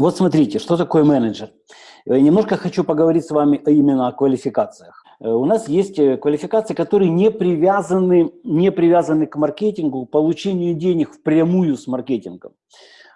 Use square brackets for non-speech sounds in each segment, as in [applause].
Вот смотрите, что такое менеджер. Э, немножко хочу поговорить с вами именно о квалификациях. Э, у нас есть э, квалификации, которые не привязаны, не привязаны к маркетингу, к получению денег впрямую с маркетингом.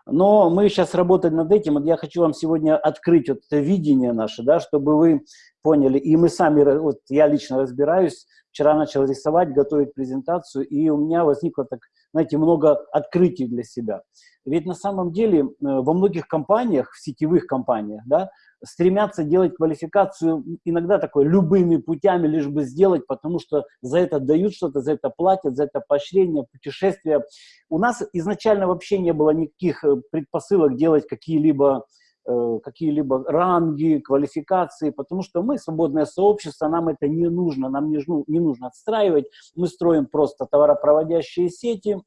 Но мы сейчас работаем над этим, и я хочу вам сегодня открыть вот это видение наше, да, чтобы вы поняли, и мы сами, вот я лично разбираюсь, вчера начал рисовать, готовить презентацию, и у меня возникло так, знаете, много открытий для себя. Ведь на самом деле во многих компаниях, в сетевых компаниях, да, стремятся делать квалификацию иногда такой любыми путями, лишь бы сделать, потому что за это дают что-то, за это платят, за это поощрение, путешествия. У нас изначально вообще не было никаких э, предпосылок делать какие-либо э, какие-либо ранги, квалификации, потому что мы свободное сообщество, нам это не нужно, нам не, не нужно отстраивать, мы строим просто товаропроводящие сети,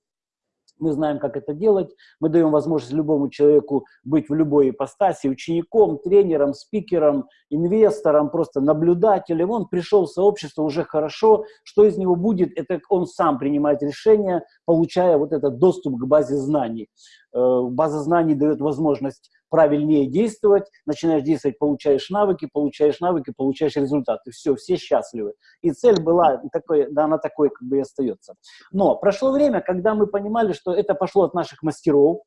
мы знаем, как это делать, мы даем возможность любому человеку быть в любой ипостаси, учеником, тренером, спикером, инвестором, просто наблюдателем. Он пришел в сообщество уже хорошо, что из него будет, это он сам принимает решение, получая вот этот доступ к базе знаний. Э, база знаний дает возможность правильнее действовать, начинаешь действовать, получаешь навыки, получаешь навыки, получаешь результаты. Все, все счастливы. И цель была такой, да, она такой как бы и остается. Но прошло время, когда мы понимали, что это пошло от наших мастеров,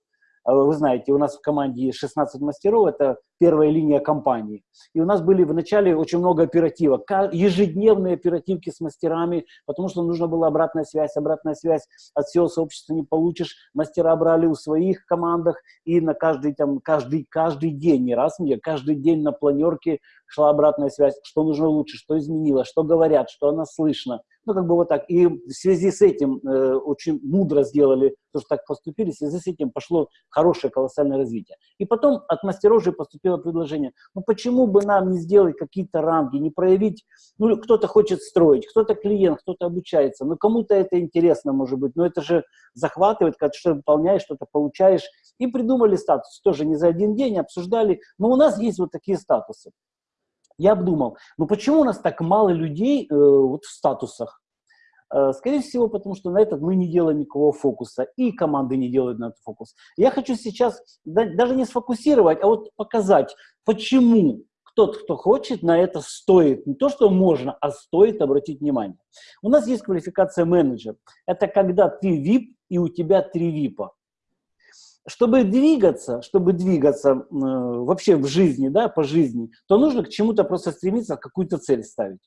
вы знаете, у нас в команде есть 16 мастеров, это первая линия компании. И у нас были вначале очень много оперативок, ежедневные оперативки с мастерами, потому что нужно была обратная связь. Обратная связь от всего сообщества не получишь. Мастера брали у своих командах, и на каждый, там, каждый, каждый день, не раз мне, каждый день на планерке шла обратная связь, что нужно лучше, что изменилось, что говорят, что она слышно. Ну, как бы вот так. И в связи с этим э, очень мудро сделали, то, что так поступили, в связи с этим пошло хорошее колоссальное развитие. И потом от мастеров же поступило предложение, ну почему бы нам не сделать какие-то рамки, не проявить, ну кто-то хочет строить, кто-то клиент, кто-то обучается, ну кому-то это интересно может быть, но это же захватывает, когда что-то выполняешь, что-то получаешь. И придумали статус, тоже не за один день обсуждали, но у нас есть вот такие статусы. Я обдумал, ну почему у нас так мало людей э, вот в статусах? Э, скорее всего, потому что на этот мы не делаем никакого фокуса, и команды не делают на этот фокус. Я хочу сейчас даже не сфокусировать, а вот показать, почему тот, кто хочет, на это стоит. Не то, что можно, а стоит обратить внимание. У нас есть квалификация менеджер. Это когда ты VIP и у тебя три ВИПа чтобы двигаться, чтобы двигаться э, вообще в жизни, да, по жизни, то нужно к чему-то просто стремиться, какую-то цель ставить.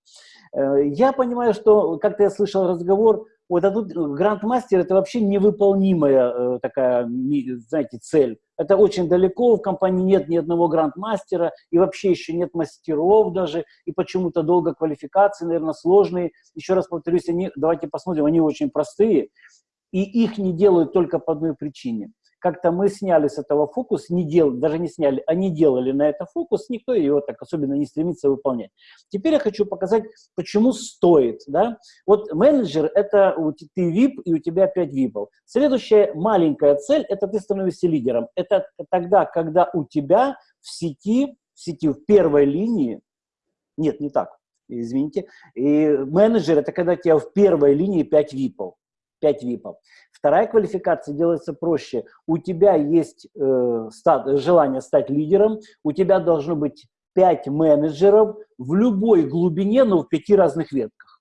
Э, я понимаю, что, как-то я слышал разговор, вот а тут грандмастер это вообще невыполнимая э, такая, знаете, цель. Это очень далеко, в компании нет ни одного грандмастера, и вообще еще нет мастеров даже, и почему-то долго квалификации, наверное, сложные. Еще раз повторюсь, они, давайте посмотрим, они очень простые, и их не делают только по одной причине – как-то мы сняли с этого фокус, не дел, даже не сняли, а не делали на это фокус, никто его так особенно не стремится выполнять. Теперь я хочу показать, почему стоит. Да? Вот менеджер – это ты VIP, и у тебя 5 VIP. Следующая маленькая цель – это ты становишься лидером. Это тогда, когда у тебя в сети, в сети в первой линии, нет, не так, извините, и менеджер – это когда у тебя в первой линии 5 VIP. 5 ВИПов. Вторая квалификация делается проще. У тебя есть э, стат, желание стать лидером, у тебя должно быть 5 менеджеров в любой глубине, но в пяти разных ветках.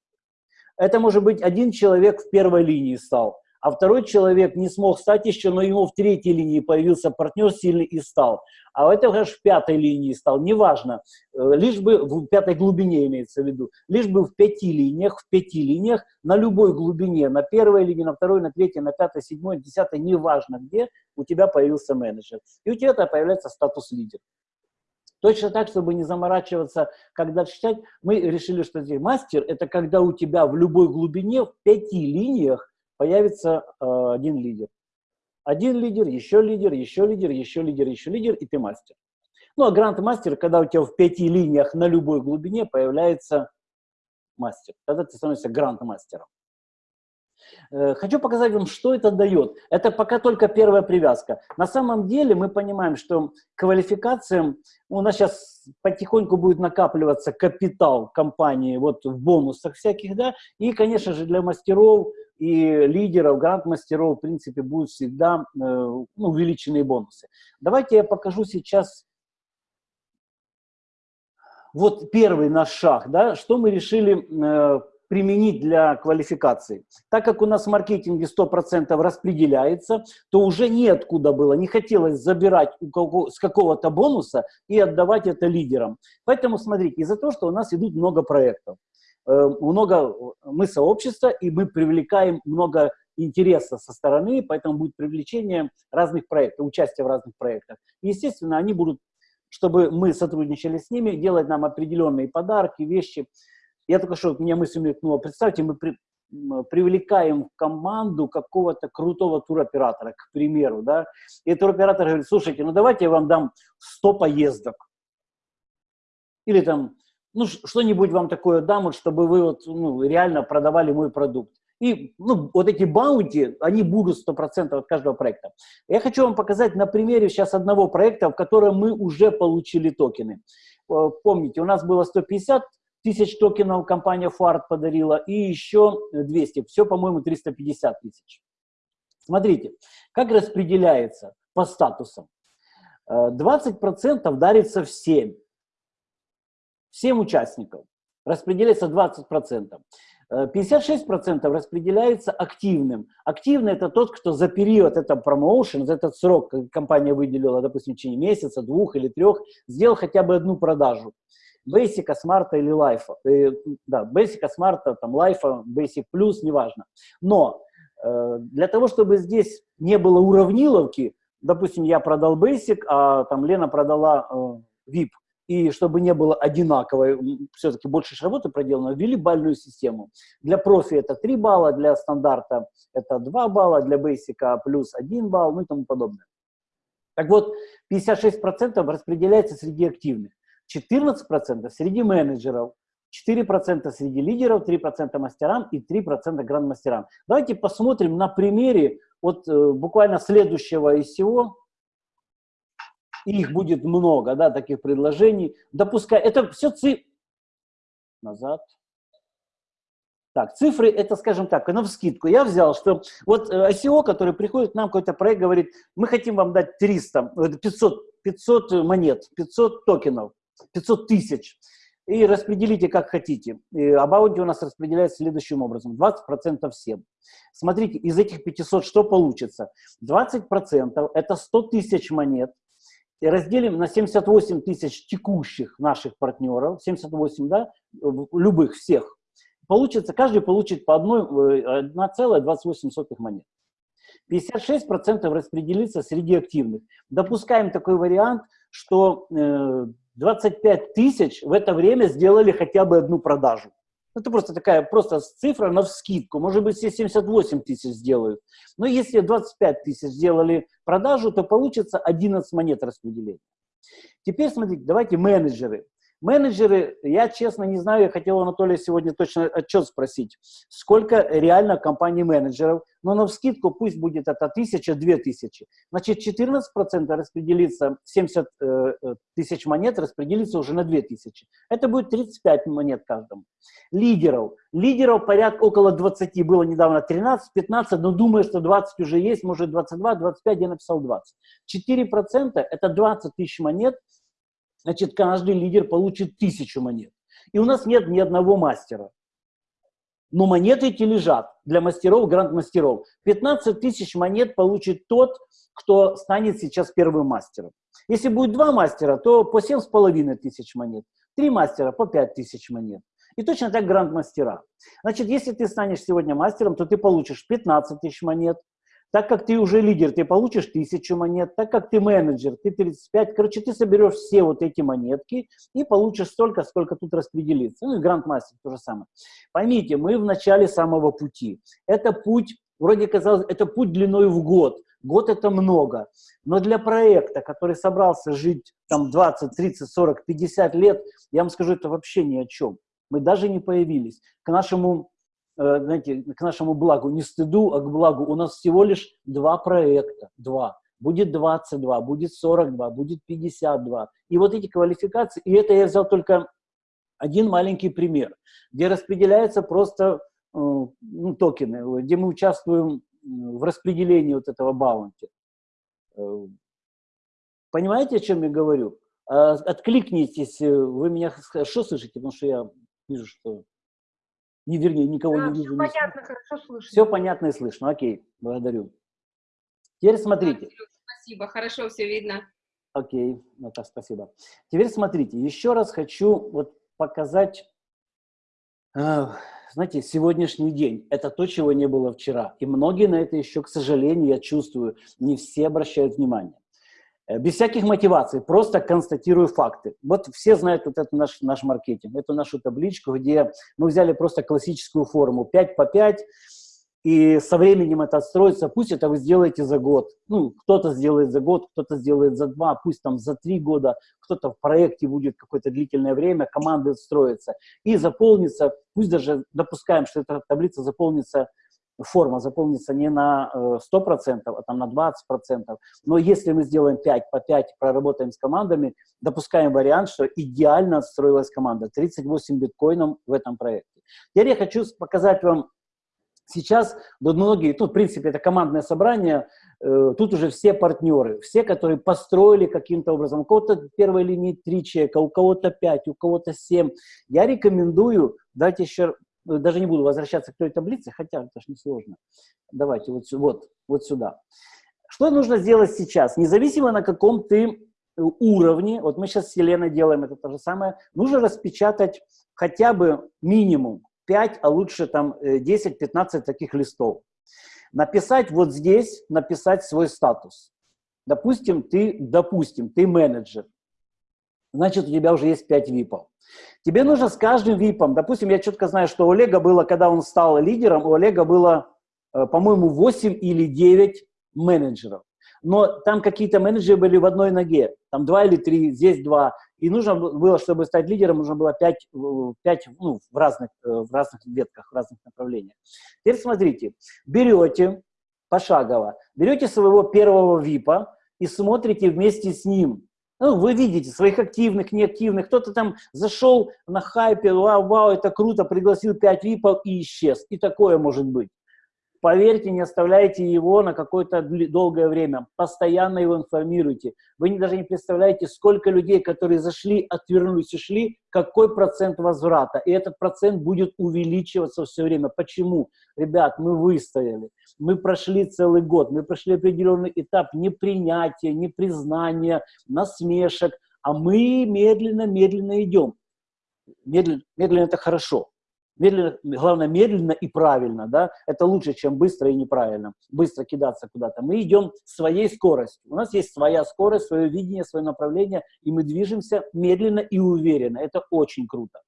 Это может быть один человек в первой линии стал, а второй человек не смог стать еще, но ему в третьей линии появился партнер сильный и стал. А это уже в пятой линии стал, неважно, э, лишь бы в пятой глубине имеется в виду, лишь бы в пяти линиях, в пяти линиях, на любой глубине, на первой линии, на второй, на третьей, на пятой, седьмой, десятой, неважно где, у тебя появился менеджер. И у тебя появляется статус лидер. Точно так, чтобы не заморачиваться, когда читать, мы решили, что здесь мастер – это когда у тебя в любой глубине, в пяти линиях появится э, один лидер. Один лидер, еще лидер, еще лидер, еще лидер, еще лидер, и ты мастер. Ну, а гранд-мастер, когда у тебя в пяти линиях на любой глубине появляется мастер. Тогда ты становишься гранд-мастером. Э, хочу показать вам, что это дает. Это пока только первая привязка. На самом деле мы понимаем, что квалификациям, у нас сейчас потихоньку будет накапливаться капитал компании вот в бонусах всяких, да, и, конечно же, для мастеров и лидеров, гранд-мастеров, в принципе, будут всегда э, ну, увеличенные бонусы. Давайте я покажу сейчас вот первый наш шаг, да, что мы решили э, применить для квалификации. Так как у нас в маркетинге 100% распределяется, то уже неоткуда было, не хотелось забирать у кого, с какого-то бонуса и отдавать это лидерам. Поэтому смотрите, из-за того, что у нас идут много проектов, много, мы сообщество, и мы привлекаем много интереса со стороны, поэтому будет привлечение разных проектов, участие в разных проектах. Естественно, они будут, чтобы мы сотрудничали с ними, делать нам определенные подарки, вещи, я только что, меня мысль мелькнула, представьте, мы при, привлекаем в команду какого-то крутого туроператора, к примеру, да, и туроператор говорит, слушайте, ну давайте я вам дам 100 поездок. Или там, ну что-нибудь вам такое дам, вот, чтобы вы вот, ну, реально продавали мой продукт. И ну, вот эти баунти, они будут 100% от каждого проекта. Я хочу вам показать на примере сейчас одного проекта, в котором мы уже получили токены. Э, помните, у нас было 150 тысяч токенов компания Фарт подарила и еще 200. Все, по-моему, 350 тысяч. Смотрите, как распределяется по статусам. 20% э, дарится всем. Всем участникам. Распределяется 20%. 56% э, распределяется активным. Активный – это тот, кто за период, это промоушен, за этот срок компания выделила, допустим, в течение месяца, двух или трех, сделал хотя бы одну продажу. Basic, Smart или Life. Э, да, Basic, Smart, там, Life, Basic Plus, неважно. Но э, для того, чтобы здесь не было уравниловки, допустим, я продал Basic, а там Лена продала э, и чтобы не было одинаковой, все-таки больше работы проделано, ввели бальную систему. Для профи это 3 балла, для стандарта это 2 балла, для бейсика плюс 1 балл, ну и тому подобное. Так вот, 56% распределяется среди активных. 14% среди менеджеров, 4% среди лидеров, 3% мастерам и 3% гранд-мастерам. Давайте посмотрим на примере вот э, буквально следующего ICO. Их будет много, да, таких предложений. Допускай, это все цифры. Назад. Так, цифры, это, скажем так, на вскидку. Я взял, что вот э, ICO, который приходит к нам, какой-то проект, говорит, мы хотим вам дать 300, 500, 500 монет, 500 токенов. 500 тысяч. И распределите как хотите. Баунти у нас распределяется следующим образом. 20% всем. Смотрите, из этих 500 что получится? 20% это 100 тысяч монет. И разделим на 78 тысяч текущих наших партнеров, 78, да, любых, всех. Получится, каждый получит по 1,28 э, монет. 56% распределится среди активных. Допускаем такой вариант, что э, 25 тысяч в это время сделали хотя бы одну продажу. Это просто такая просто цифра на вскидку. Может быть, все 78 тысяч сделают. Но если 25 тысяч сделали продажу, то получится 11 монет распределения. Теперь смотрите, давайте менеджеры. Менеджеры, я честно не знаю, я хотел Анатолия сегодня точно отчет спросить, сколько реально компаний менеджеров, но на вскидку пусть будет это тысяча, две тысячи. Значит, 14% распределится, 70 э, э, тысяч монет распределится уже на 2 тысячи. Это будет 35 монет каждому. Лидеров. Лидеров порядка около 20, было недавно 13, 15, но думаю, что 20 уже есть, может 22, 25, я написал 20. 4% это 20 тысяч монет, значит, каждый лидер получит тысячу монет. И у нас нет ни одного мастера. Но монеты эти лежат для мастеров, гранд-мастеров. 15 тысяч монет получит тот, кто станет сейчас первым мастером. Если будет два мастера, то по 7,5 тысяч монет. Три мастера по 5 тысяч монет. И точно так гранд-мастера. Значит, если ты станешь сегодня мастером, то ты получишь 15 тысяч монет, так как ты уже лидер, ты получишь тысячу монет. Так как ты менеджер, ты 35. Короче, ты соберешь все вот эти монетки и получишь столько, сколько тут распределится. Ну и грандмастер то же самое. Поймите, мы в начале самого пути. Это путь, вроде казалось, это путь длиной в год. Год это много. Но для проекта, который собрался жить там 20, 30, 40, 50 лет, я вам скажу, это вообще ни о чем. Мы даже не появились. К нашему знаете, к нашему благу, не стыду, а к благу. У нас всего лишь два проекта, два. Будет 22, будет 42, будет 52. И вот эти квалификации, и это я взял только один маленький пример, где распределяется просто ну, токены, где мы участвуем в распределении вот этого баунти. Э, понимаете, о чем я говорю? А, откликнитесь, вы меня хорошо слышите, потому что я вижу, что... Не, вернее, никого да, не вижу. Все понятно, не хорошо слышно. Все понятно и слышно, окей, благодарю. Теперь смотрите. Спасибо, хорошо все видно. Окей, ну так, спасибо. Теперь смотрите, еще раз хочу вот показать, э, знаете, сегодняшний день. Это то, чего не было вчера. И многие на это еще, к сожалению, я чувствую, не все обращают внимание. Э, без всяких мотиваций, просто констатирую факты. Вот все знают вот это наш, наш маркетинг, эту нашу табличку, где мы взяли просто классическую форму 5 по 5, и со временем это отстроится, пусть это вы сделаете за год. Ну, кто-то сделает за год, кто-то сделает за два, пусть там за три года, кто-то в проекте будет какое-то длительное время, команда отстроится и заполнится, пусть даже допускаем, что эта таблица заполнится, форма заполнится не на 100%, э, а там на 20%. Но если мы сделаем 5 по 5, проработаем с командами, допускаем вариант, что идеально отстроилась команда. 38 биткоинов в этом проекте. Теперь я хочу показать вам Сейчас вот многие, тут, в принципе, это командное собрание, э, тут уже все партнеры, все, которые построили каким-то образом. У кого-то в первой линии три человека, у кого-то пять, у кого-то семь. Я рекомендую, давайте еще, даже не буду возвращаться к той таблице, хотя это же несложно. Давайте вот, вот, вот сюда. Что нужно сделать сейчас? Независимо на каком ты э, уровне, вот мы сейчас с Еленой делаем это то же самое, нужно распечатать хотя бы минимум 5, а лучше там 10-15 э, таких листов. Написать вот здесь, написать свой статус. Допустим, ты, допустим, ты менеджер. Значит, у тебя уже есть 5 випов. Тебе нужно с каждым випом, допустим, я четко знаю, что у Олега было, когда он стал лидером, у Олега было, э, по-моему, 8 или 9 менеджеров. Но там какие-то менеджеры были в одной ноге, там два или три, здесь два. И нужно было, чтобы стать лидером, нужно было 5, 5 ну, в, разных, э, в разных ветках, в разных направлениях. Теперь смотрите, берете пошагово, берете своего первого ВИПа и смотрите вместе с ним. Ну, вы видите своих активных, неактивных. Кто-то там зашел на хайпе, вау, вау, это круто, пригласил 5 ВИПов и исчез. И такое может быть. Поверьте, не оставляйте его на какое-то долгое время. Постоянно его информируйте. Вы не, даже не представляете, сколько людей, которые зашли, отвернулись и шли, какой процент возврата. И этот процент будет увеличиваться все время. Почему? Ребят, мы выстояли. Мы прошли целый год. Мы прошли определенный этап непринятия, непризнания, насмешек. А мы медленно-медленно идем. Медленно, медленно это хорошо. Медленно, главное, медленно и правильно, да, это лучше, чем быстро и неправильно, быстро кидаться куда-то. Мы идем своей скоростью. У нас есть своя скорость, свое видение, свое направление, и мы движемся медленно и уверенно. Это очень круто.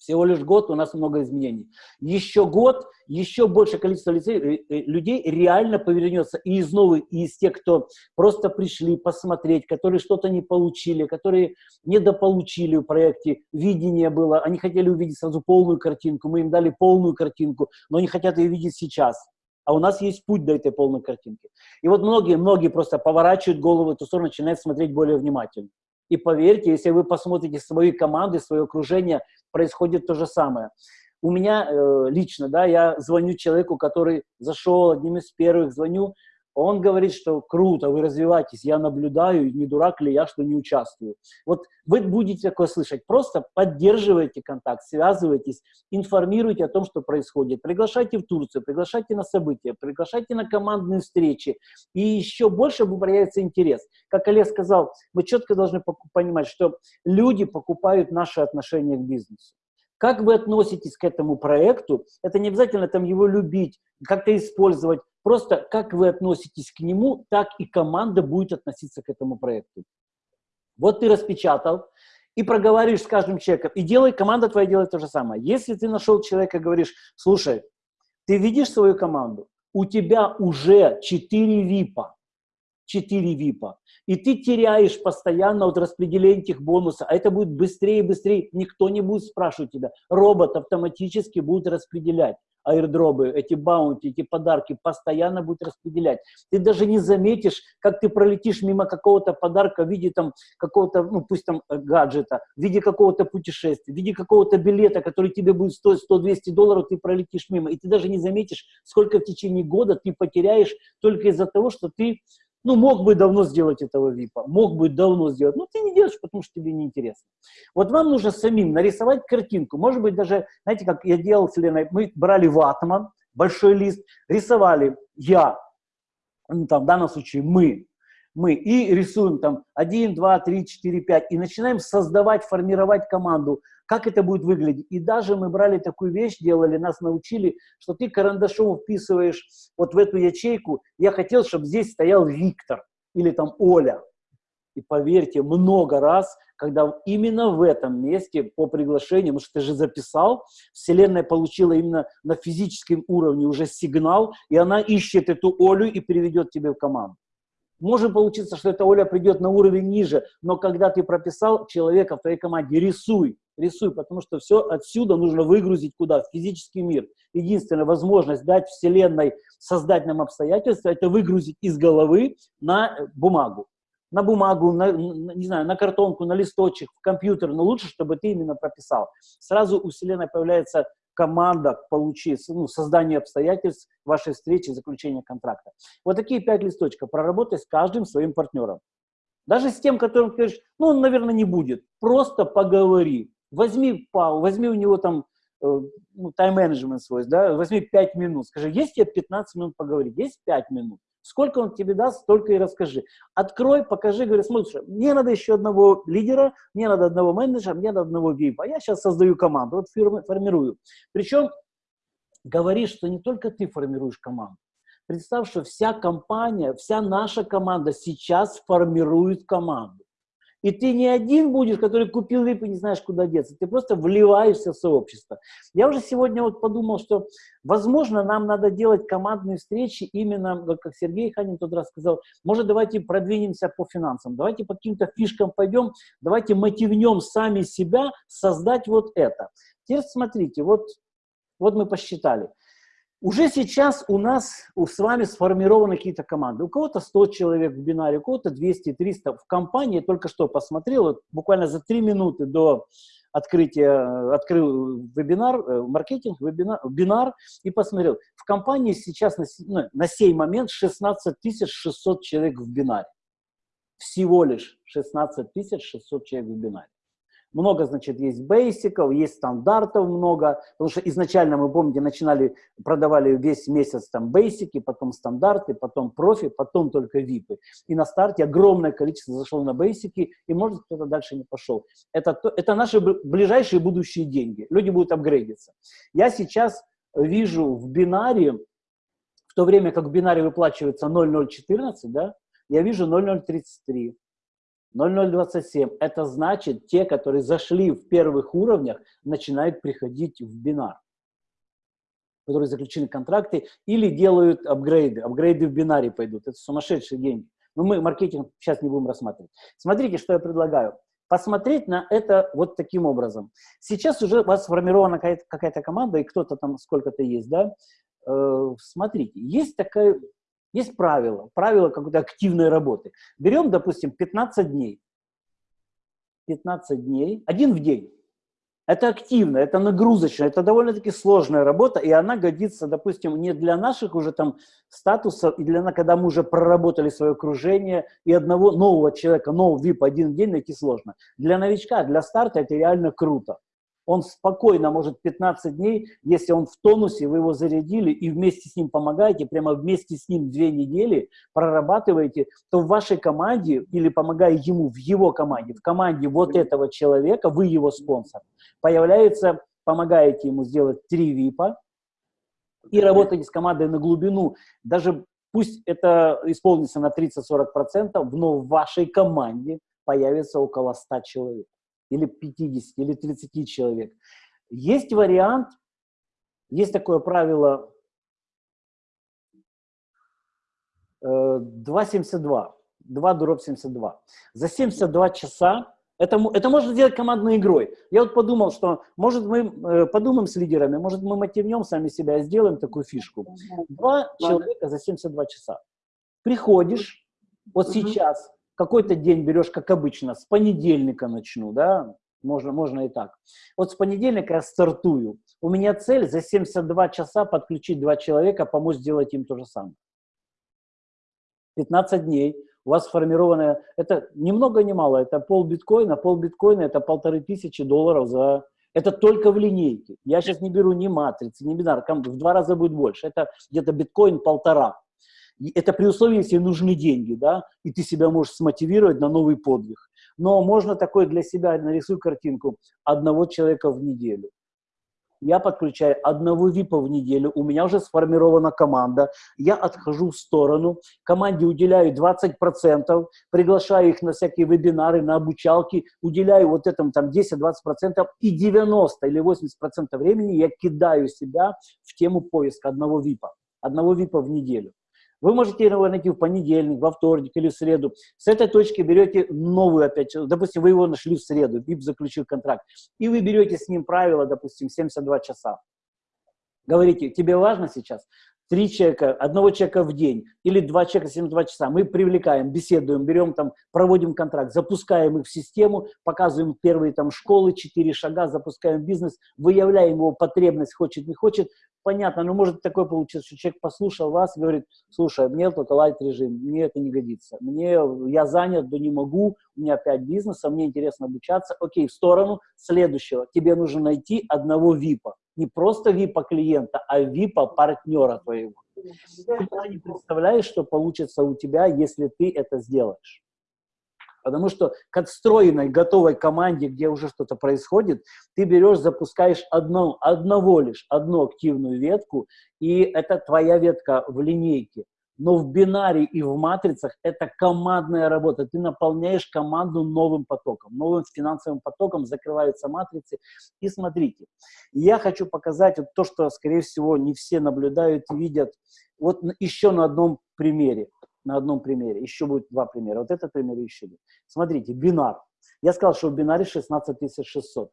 Всего лишь год, у нас много изменений. Еще год, еще большее количество лицей, э, э, людей реально повернется и из новых, и из тех, кто просто пришли посмотреть, которые что-то не получили, которые недополучили в проекте, видение было, они хотели увидеть сразу полную картинку, мы им дали полную картинку, но они хотят ее видеть сейчас. А у нас есть путь до этой полной картинки. И вот многие, многие просто поворачивают голову в эту сторону, начинают смотреть более внимательно. И поверьте, если вы посмотрите свои команды, свое окружение, происходит то же самое. У меня э, лично, да, я звоню человеку, который зашел одним из первых, звоню, он говорит, что круто, вы развиваетесь, я наблюдаю, не дурак ли я, что не участвую. Вот вы будете такое слышать, просто поддерживайте контакт, связывайтесь, информируйте о том, что происходит. Приглашайте в Турцию, приглашайте на события, приглашайте на командные встречи, и еще больше появится интерес. Как Олег сказал, мы четко должны понимать, что люди покупают наши отношения к бизнесу. Как вы относитесь к этому проекту, это не обязательно там его любить, как-то использовать, Просто как вы относитесь к нему, так и команда будет относиться к этому проекту. Вот ты распечатал и проговоришь с каждым человеком, и делай, команда твоя делает то же самое. Если ты нашел человека и говоришь, слушай, ты видишь свою команду, у тебя уже 4 ВИПа, 4 ВИПа, и ты теряешь постоянно от распределения этих бонусов, а это будет быстрее и быстрее, никто не будет спрашивать тебя, робот автоматически будет распределять. аирдробы, эти баунти, эти подарки постоянно будет распределять. Ты даже не заметишь, как ты пролетишь мимо какого-то подарка в виде там какого-то, ну пусть там э, гаджета, в виде какого-то путешествия, в виде какого-то билета, который тебе будет стоить 100-200 долларов, ты пролетишь мимо. И ты даже не заметишь, сколько в течение года ты потеряешь только из-за того, что ты ну, мог бы давно сделать этого ВИПа, мог бы давно сделать, но ты не делаешь, потому что тебе неинтересно. Вот вам нужно самим нарисовать картинку, может быть, даже, знаете, как я делал с Леной, мы брали ватман, большой лист, рисовали я, ну, там, в данном случае мы, мы, и рисуем там 1, 2, 3, 4, 5, и начинаем создавать, формировать команду, как это будет выглядеть. И даже мы брали такую вещь, делали, нас научили, что ты карандашом вписываешь вот в эту ячейку, я хотел, чтобы здесь стоял Виктор или там Оля. И поверьте, много раз, когда именно в этом месте по приглашению, потому что ты же записал, Вселенная получила именно на физическом уровне уже сигнал, и она ищет эту Олю и переведет тебе в команду. Может получиться, что эта Оля придет на уровень ниже, но когда ты прописал человека в твоей команде, рисуй, рисуй, потому что все отсюда нужно выгрузить куда? В физический мир. Единственная возможность дать Вселенной создать нам обстоятельства, это выгрузить из головы на бумагу. На бумагу, на, не знаю, на картонку, на листочек, в компьютер, но лучше, чтобы ты именно прописал. Сразу у Вселенной появляется команда получить, ну, создание обстоятельств вашей встречи, заключения контракта. Вот такие пять листочков. Проработай с каждым своим партнером. Даже с тем, которым ты говоришь, ну, он, наверное, не будет. Просто поговори. Возьми пау, возьми у него там э, ну, тайм-менеджмент свой, да, возьми 5 минут. Скажи, есть тебе 15 минут поговорить? Есть 5 минут. Сколько он тебе даст, столько и расскажи. Открой, покажи, говори, смотри, мне надо еще одного лидера, мне надо одного менеджера, мне надо одного випа. Я сейчас создаю команду, вот фирмы формирую. Причем говори, что не только ты формируешь команду. Представь, что вся компания, вся наша команда сейчас формирует команду. И ты не один будешь, который купил VIP и не знаешь, куда деться. Ты просто вливаешься в сообщество. Я уже сегодня вот подумал, что, возможно, нам надо делать командные встречи именно, как Сергей Ханин тот раз сказал, может, давайте продвинемся по финансам, давайте по каким-то фишкам пойдем, давайте мотивнем сами себя создать вот это. Теперь смотрите, вот, вот мы посчитали. Уже сейчас у нас у, с вами сформированы какие-то команды. У кого-то 100 человек в бинаре, у кого-то 200-300. В компании только что посмотрел, вот буквально за 3 минуты до открытия, открыл вебинар, э, маркетинг, вебинар, бинар и посмотрел. В компании сейчас на, ну, на сей момент 16 600 человек в бинаре. Всего лишь 16 600 человек в бинаре. Много, значит, есть бейсиков, есть стандартов много, потому что изначально, мы помните, начинали, продавали весь месяц там бейсики, потом стандарты, потом профи, потом только випы. И на старте огромное количество зашло на бейсики, и может кто-то дальше не пошел. Это, это наши ближайшие будущие деньги. Люди будут апгрейдиться. Я сейчас вижу в бинаре, в то время как в бинаре выплачивается 0,014, да, я вижу 0,033. 0027 – это значит, те, которые зашли в первых уровнях, начинают приходить в бинар, которые заключены контракты или делают апгрейды. Апгрейды в бинаре пойдут. Это сумасшедшие деньги. Но мы маркетинг сейчас не будем рассматривать. Смотрите, что я предлагаю. Посмотреть на это вот таким образом. Сейчас уже у вас сформирована какая-то какая команда, и кто-то там сколько-то есть, да? Э, смотрите, есть такая есть правило, правило какой-то активной работы. Берем, допустим, 15 дней. 15 дней, один в день. Это активно, это нагрузочно, это довольно-таки сложная работа, и она годится, допустим, не для наших уже там статусов, и для, когда мы уже проработали свое окружение, и одного нового человека, нового VIP один день найти сложно. Для новичка, для старта это реально круто он спокойно может 15 дней, если он в тонусе, вы его зарядили и вместе с ним помогаете, прямо вместе с ним две недели прорабатываете, то в вашей команде или помогая ему в его команде, в команде вот этого человека, вы его спонсор, появляется, помогаете ему сделать три ВИПа и работаете с командой на глубину, даже пусть это исполнится на 30-40%, но в вашей команде появится около 100 человек или 50, или 30 человек. Есть вариант, есть такое правило 2,72, 2 дробь 72. За 72 часа Это, это можно сделать командной игрой. Я вот подумал, что может мы э, подумаем с лидерами, может мы мотивнем сами себя и сделаем такую фишку. Два человека за 72 часа. Приходишь, вот сейчас, какой-то день берешь, как обычно, с понедельника начну, да, можно, можно и так. Вот с понедельника я стартую. У меня цель за 72 часа подключить два человека, помочь сделать им то же самое. 15 дней у вас сформированная, это ни много ни мало, это пол биткоина, пол биткоина это полторы тысячи долларов за, это только в линейке. Я сейчас не беру ни матрицы, ни бинар, в два раза будет больше, это где-то биткоин полтора. Это при условии, если нужны деньги, да, и ты себя можешь смотивировать на новый подвиг. Но можно такой для себя, нарисуй картинку, одного человека в неделю я подключаю одного ВИПа в неделю, у меня уже сформирована команда, я отхожу в сторону, команде уделяю 20%, приглашаю их на всякие вебинары, на обучалки, уделяю вот этому там 10-20% и 90 или 80% времени я кидаю себя в тему поиска одного ВИПа, одного ВИПа в неделю. Вы можете его найти в понедельник, во вторник или в среду. С этой точки берете новую опять, допустим, вы его нашли в среду, ВИП заключил контракт, и вы берете с ним правило, допустим, 72 часа. Говорите, тебе важно сейчас? Три человека, одного человека в день или два человека 72 часа. Мы привлекаем, беседуем, берем там, проводим контракт, запускаем их в систему, показываем первые там школы, четыре шага, запускаем бизнес, выявляем его потребность, хочет, не хочет. Понятно, но может такое получиться, что человек послушал вас и говорит, слушай, мне только лайт режим, мне это не годится, мне, я занят, да не могу, у меня пять бизнеса, мне интересно обучаться, окей, в сторону следующего, тебе нужно найти одного ВИПа не просто випа клиента, а випа партнера твоего. Ты не представляешь, что получится у тебя, если ты это сделаешь. Потому что к отстроенной, готовой команде, где уже что-то происходит, ты берешь, запускаешь одно, одного лишь, одну активную ветку, и это твоя ветка в линейке но в бинаре и в матрицах это командная работа. Ты наполняешь команду новым потоком, новым финансовым потоком, закрываются матрицы. И смотрите, я хочу показать вот то, что, скорее всего, не все наблюдают и видят. Вот еще на одном примере. На одном примере. Еще будет два примера. Вот этот пример еще будет. Смотрите, бинар. Я сказал, что в бинаре 16600.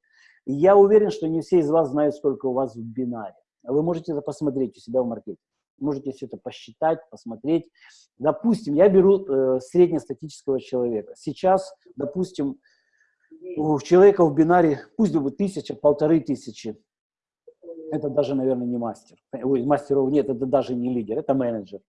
я уверен, что не все из вас знают, сколько у вас в бинаре. Вы можете это посмотреть у себя в маркете можете все это посчитать, посмотреть. Допустим, я беру э, среднестатического человека. Сейчас, допустим, у человека в бинаре, пусть будет тысяча, полторы тысячи. Это даже, наверное, не мастер. Ой, мастеров нет, это даже не лидер, это менеджер.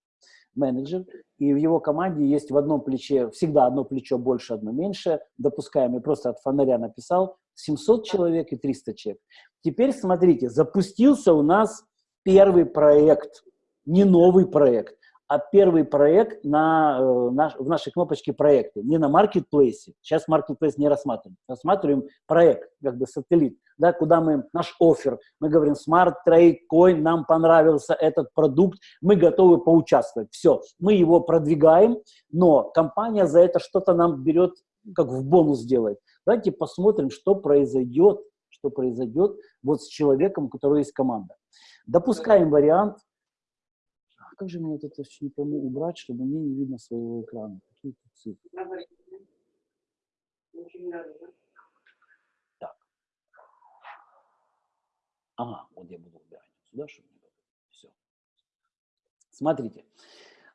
Менеджер. И в его команде есть в одном плече, всегда одно плечо больше, одно меньше. Допускаем, я просто от фонаря написал, 700 человек и 300 человек. Теперь смотрите, запустился у нас первый проект не новый проект, а первый проект на, э, на, в нашей кнопочке проекты, не на маркетплейсе. Сейчас маркетплейс не рассматриваем. Рассматриваем проект, как бы сателлит, да, куда мы, наш офер, мы говорим Smart Trade Coin, нам понравился этот продукт, мы готовы поучаствовать. Все, мы его продвигаем, но компания за это что-то нам берет, как в бонус делает. Давайте посмотрим, что произойдет, что произойдет вот с человеком, у которого есть команда. Допускаем вариант, как же мне вот это все не пойму убрать, чтобы мне не видно своего экрана? Какие тут цифры? Так. Ага, вот я буду убирать сюда, чтобы не было. Все. Смотрите.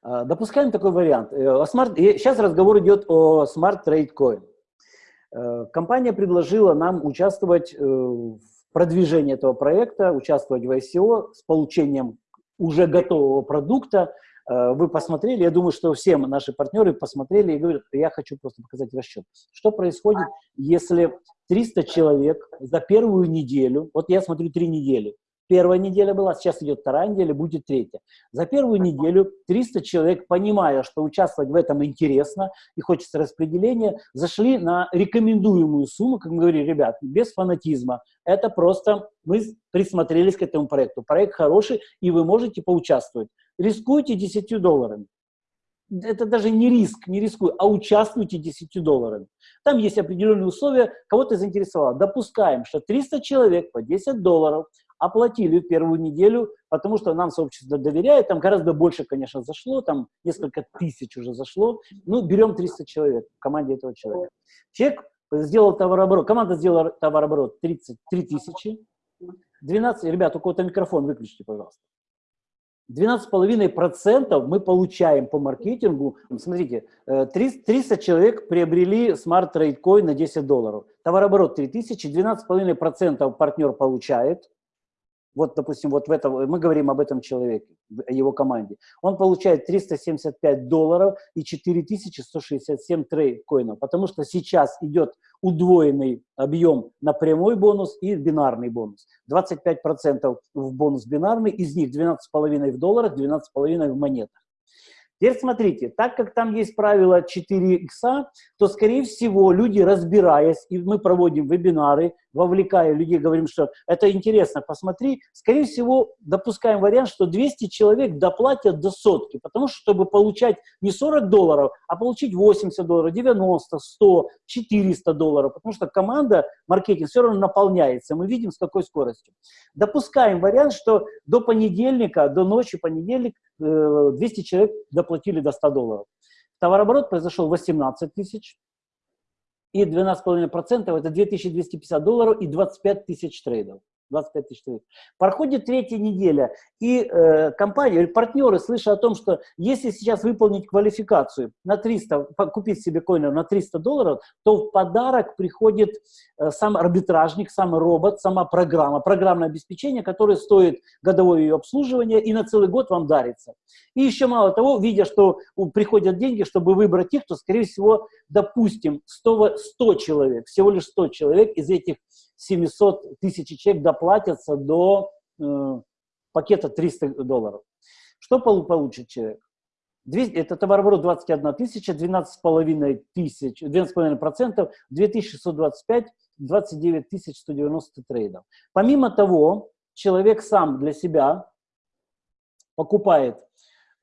А, допускаем такой вариант. Э, сейчас разговор идет о Smart Trade Coin. Э, компания предложила нам участвовать э, в продвижении этого проекта, участвовать в ICO с получением уже готового продукта, э, вы посмотрели, я думаю, что все наши партнеры посмотрели и говорят, я хочу просто показать расчет. Что происходит, если 300 человек за первую неделю, вот я смотрю три недели, Первая неделя была, сейчас идет вторая неделя, будет третья. За первую неделю 300 человек, понимая, что участвовать в этом интересно и хочется распределения, зашли на рекомендуемую сумму, как мы говорили, ребят, без фанатизма. Это просто мы присмотрелись к этому проекту. Проект хороший, и вы можете поучаствовать. Рискуйте 10 долларами это даже не риск, не рискуй, а участвуйте 10 долларами. Там есть определенные условия, кого-то заинтересовало. Допускаем, что 300 человек по 10 долларов оплатили первую неделю, потому что нам сообщество доверяет, там гораздо больше, конечно, зашло, там несколько тысяч уже зашло, ну, берем 300 человек в команде этого человека. Человек сделал товарооборот, команда сделала товарооборот 33 тысячи, 12, ребят, у кого-то микрофон выключите, пожалуйста. 12,5% мы получаем по маркетингу. Смотрите, 300 э, человек приобрели Coin на 10 долларов. Товарооборот 3000, 12,5% партнер получает. Вот, допустим, вот в этом, мы говорим об этом человеке, о его команде. Он получает 375 долларов и 4167 трейд-коинов, потому что сейчас идет удвоенный объем на прямой бонус и бинарный бонус. 25% в бонус бинарный, из них 12,5 в долларах, 12,5 в монетах. Теперь смотрите, так как там есть правило 4 икса, то, скорее всего, люди, разбираясь, и мы проводим вебинары, вовлекая людей, говорим, что это интересно, посмотри, скорее всего, допускаем вариант, что 200 человек доплатят до сотки, потому что, чтобы получать не 40 долларов, а получить 80 долларов, 90, 100, 400 долларов, потому что команда, маркетинг все равно наполняется, мы видим, с какой скоростью. Допускаем вариант, что до понедельника, до ночи понедельник 200 э, человек доплатили до 100 долларов. Товарооборот произошел 18 тысяч, и 12,5% это 2250 долларов и 25 тысяч трейдов. 25 тысяч трейдов. Проходит третья неделя, и э, компания, или партнеры, слыша о том, что если сейчас выполнить квалификацию на 300, купить себе коины на 300 долларов, то в подарок приходит э, сам арбитражник, сам робот, сама программа, программное обеспечение, которое стоит годовое ее обслуживание и на целый год вам дарится. И еще мало того, видя, что приходят деньги, чтобы выбрать их, то, скорее всего, допустим, 100, 100 человек, всего лишь 100 человек из этих 700 тысяч человек доплатятся до э, пакета 300 долларов. Что получит человек? 200, это товарооборот 21 тысяча, 12,5 тысяч, 12,5%, 2625, 29 тысяч 190 трейдов. Помимо того, человек сам для себя покупает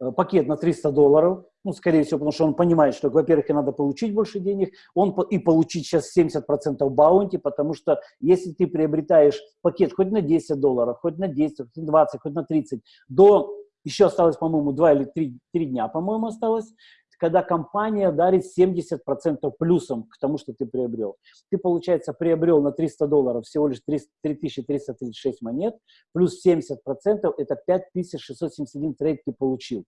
э, пакет на 300 долларов, ну, скорее всего, потому что он понимает, что, во-первых, надо получить больше денег, он и получить сейчас 70% баунти, потому что если ты приобретаешь пакет хоть на 10 долларов, хоть на 10, хоть на 20, хоть на 30, до, еще осталось, по-моему, 2 или 3, 3 дня, по-моему, осталось, когда компания дарит 70% плюсом к тому, что ты приобрел. Ты, получается, приобрел на 300 долларов всего лишь 3336 монет, плюс 70% это 5671 трейд ты получил.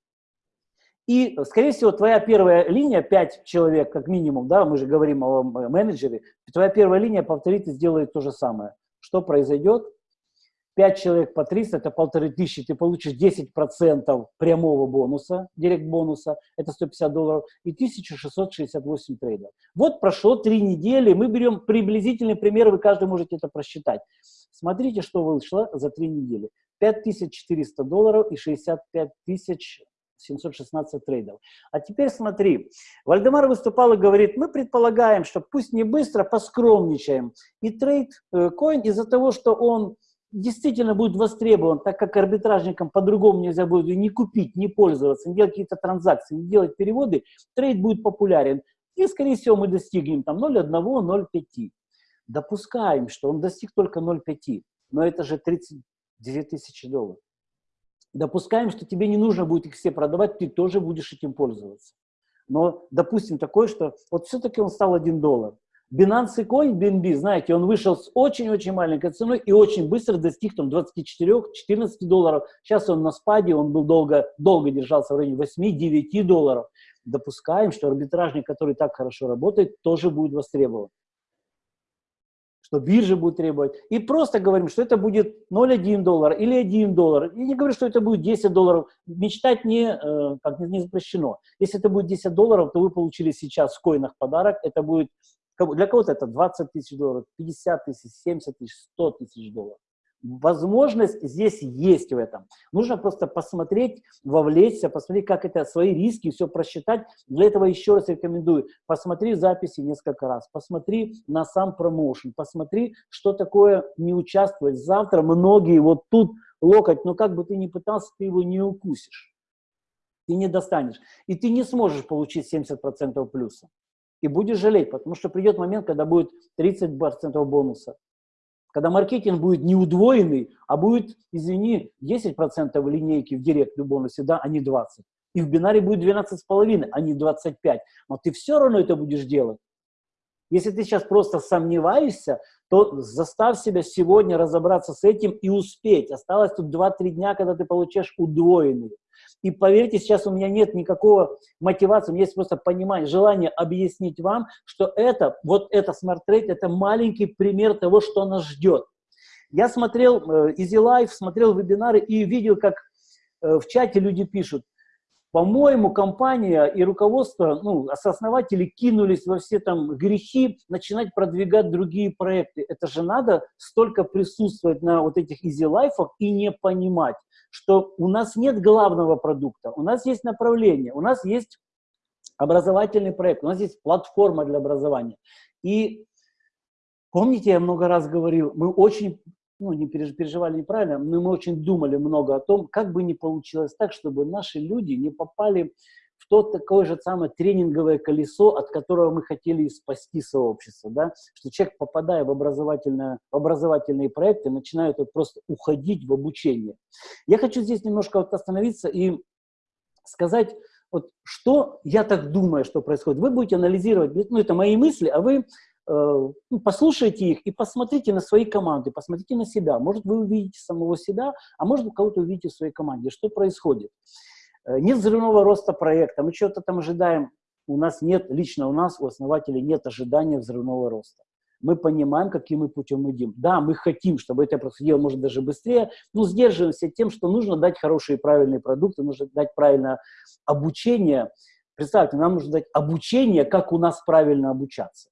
И, скорее всего, твоя первая линия, 5 человек как минимум, да, мы же говорим о менеджере, твоя первая линия повторит и сделает то же самое. Что произойдет? 5 человек по 300, это полторы тысячи, ты получишь 10% прямого бонуса, direct бонуса, это 150 долларов, и 1668 трейдов. Вот прошло 3 недели, мы берем приблизительный пример, вы каждый можете это просчитать. Смотрите, что вышло за 3 недели. 5400 долларов и 65 тысяч 716 трейдов. А теперь смотри, Вальдемар выступал и говорит, мы предполагаем, что пусть не быстро, поскромничаем. И trade э, coin из-за того, что он действительно будет востребован, так как арбитражникам по-другому нельзя будет не купить, не пользоваться, не делать какие-то транзакции, не делать переводы, trade будет популярен. И, скорее всего, мы достигнем там 0,1, 0,5. Допускаем, что он достиг только 0,5, но это же 32 тысячи долларов. Допускаем, что тебе не нужно будет их все продавать, ты тоже будешь этим пользоваться. Но допустим такое, что вот все-таки он стал 1 доллар. Binance и Coin, BNB, знаете, он вышел с очень-очень маленькой ценой и очень быстро достиг там 24-14 долларов. Сейчас он на спаде, он был долго, долго держался в районе 8-9 долларов. Допускаем, что арбитражник, который так хорошо работает, тоже будет востребован что биржа будет требовать. И просто говорим, что это будет 0,1 доллар или 1 доллар. И не говорю, что это будет 10 долларов. Мечтать не, э, как, не запрещено. Если это будет 10 долларов, то вы получили сейчас в коинах подарок. Это будет, для кого-то это 20 тысяч долларов, 50 тысяч, 70 тысяч, 100 тысяч долларов. Возможность здесь есть в этом. Нужно просто посмотреть, вовлечься, посмотреть, как это, свои риски, все просчитать. Для этого еще раз рекомендую, посмотри записи несколько раз, посмотри на сам промоушен, посмотри, что такое не участвовать. Завтра многие вот тут локоть, но как бы ты ни пытался, ты его не укусишь. Ты не достанешь. И ты не сможешь получить 70% плюса. И будешь жалеть, потому что придет момент, когда будет 30% бонуса, когда маркетинг будет не удвоенный, а будет, извини, 10% линейки в директ в бонусе, да, а не 20. И в бинаре будет 12,5, а не 25. Но ты все равно это будешь делать. Если ты сейчас просто сомневаешься, то заставь себя сегодня разобраться с этим и успеть. Осталось тут 2-3 дня, когда ты получаешь удвоенный. И поверьте, сейчас у меня нет никакого мотивации, у меня есть просто понимание, желание объяснить вам, что это, вот это Trade, это маленький пример того, что нас ждет. Я смотрел э, Easy Life, смотрел вебинары и видел, как э, в чате люди пишут, по-моему, компания и руководство, ну, основатели кинулись во все там грехи, начинать продвигать другие проекты. Это же надо столько присутствовать на вот этих life и не понимать, что у нас нет главного продукта, у нас есть направление, у нас есть образовательный проект, у нас есть платформа для образования. И помните, я много раз говорил, мы очень ну, не переживали неправильно, но мы очень думали много о том, как бы не получилось так, чтобы наши люди не попали в то такое же самое тренинговое колесо, от которого мы хотели спасти сообщество, да, что человек, попадая в, образовательное, в образовательные проекты, начинает вот просто уходить в обучение. Я хочу здесь немножко вот остановиться и сказать, вот что я так думаю, что происходит. Вы будете анализировать, ну, это мои мысли, а вы послушайте их и посмотрите на свои команды, посмотрите на себя. Может, вы увидите самого себя, а может, вы кого-то увидите в своей команде. Что происходит? Э, нет взрывного роста проекта, мы что-то там ожидаем. У нас нет, лично у нас, у основателей нет ожидания взрывного роста. Мы понимаем, каким мы путем идем. Да, мы хотим, чтобы это происходило, может, даже быстрее, но сдерживаемся тем, что нужно дать хорошие и правильные продукты, нужно дать правильное обучение. Представьте, нам нужно дать обучение, как у нас правильно обучаться.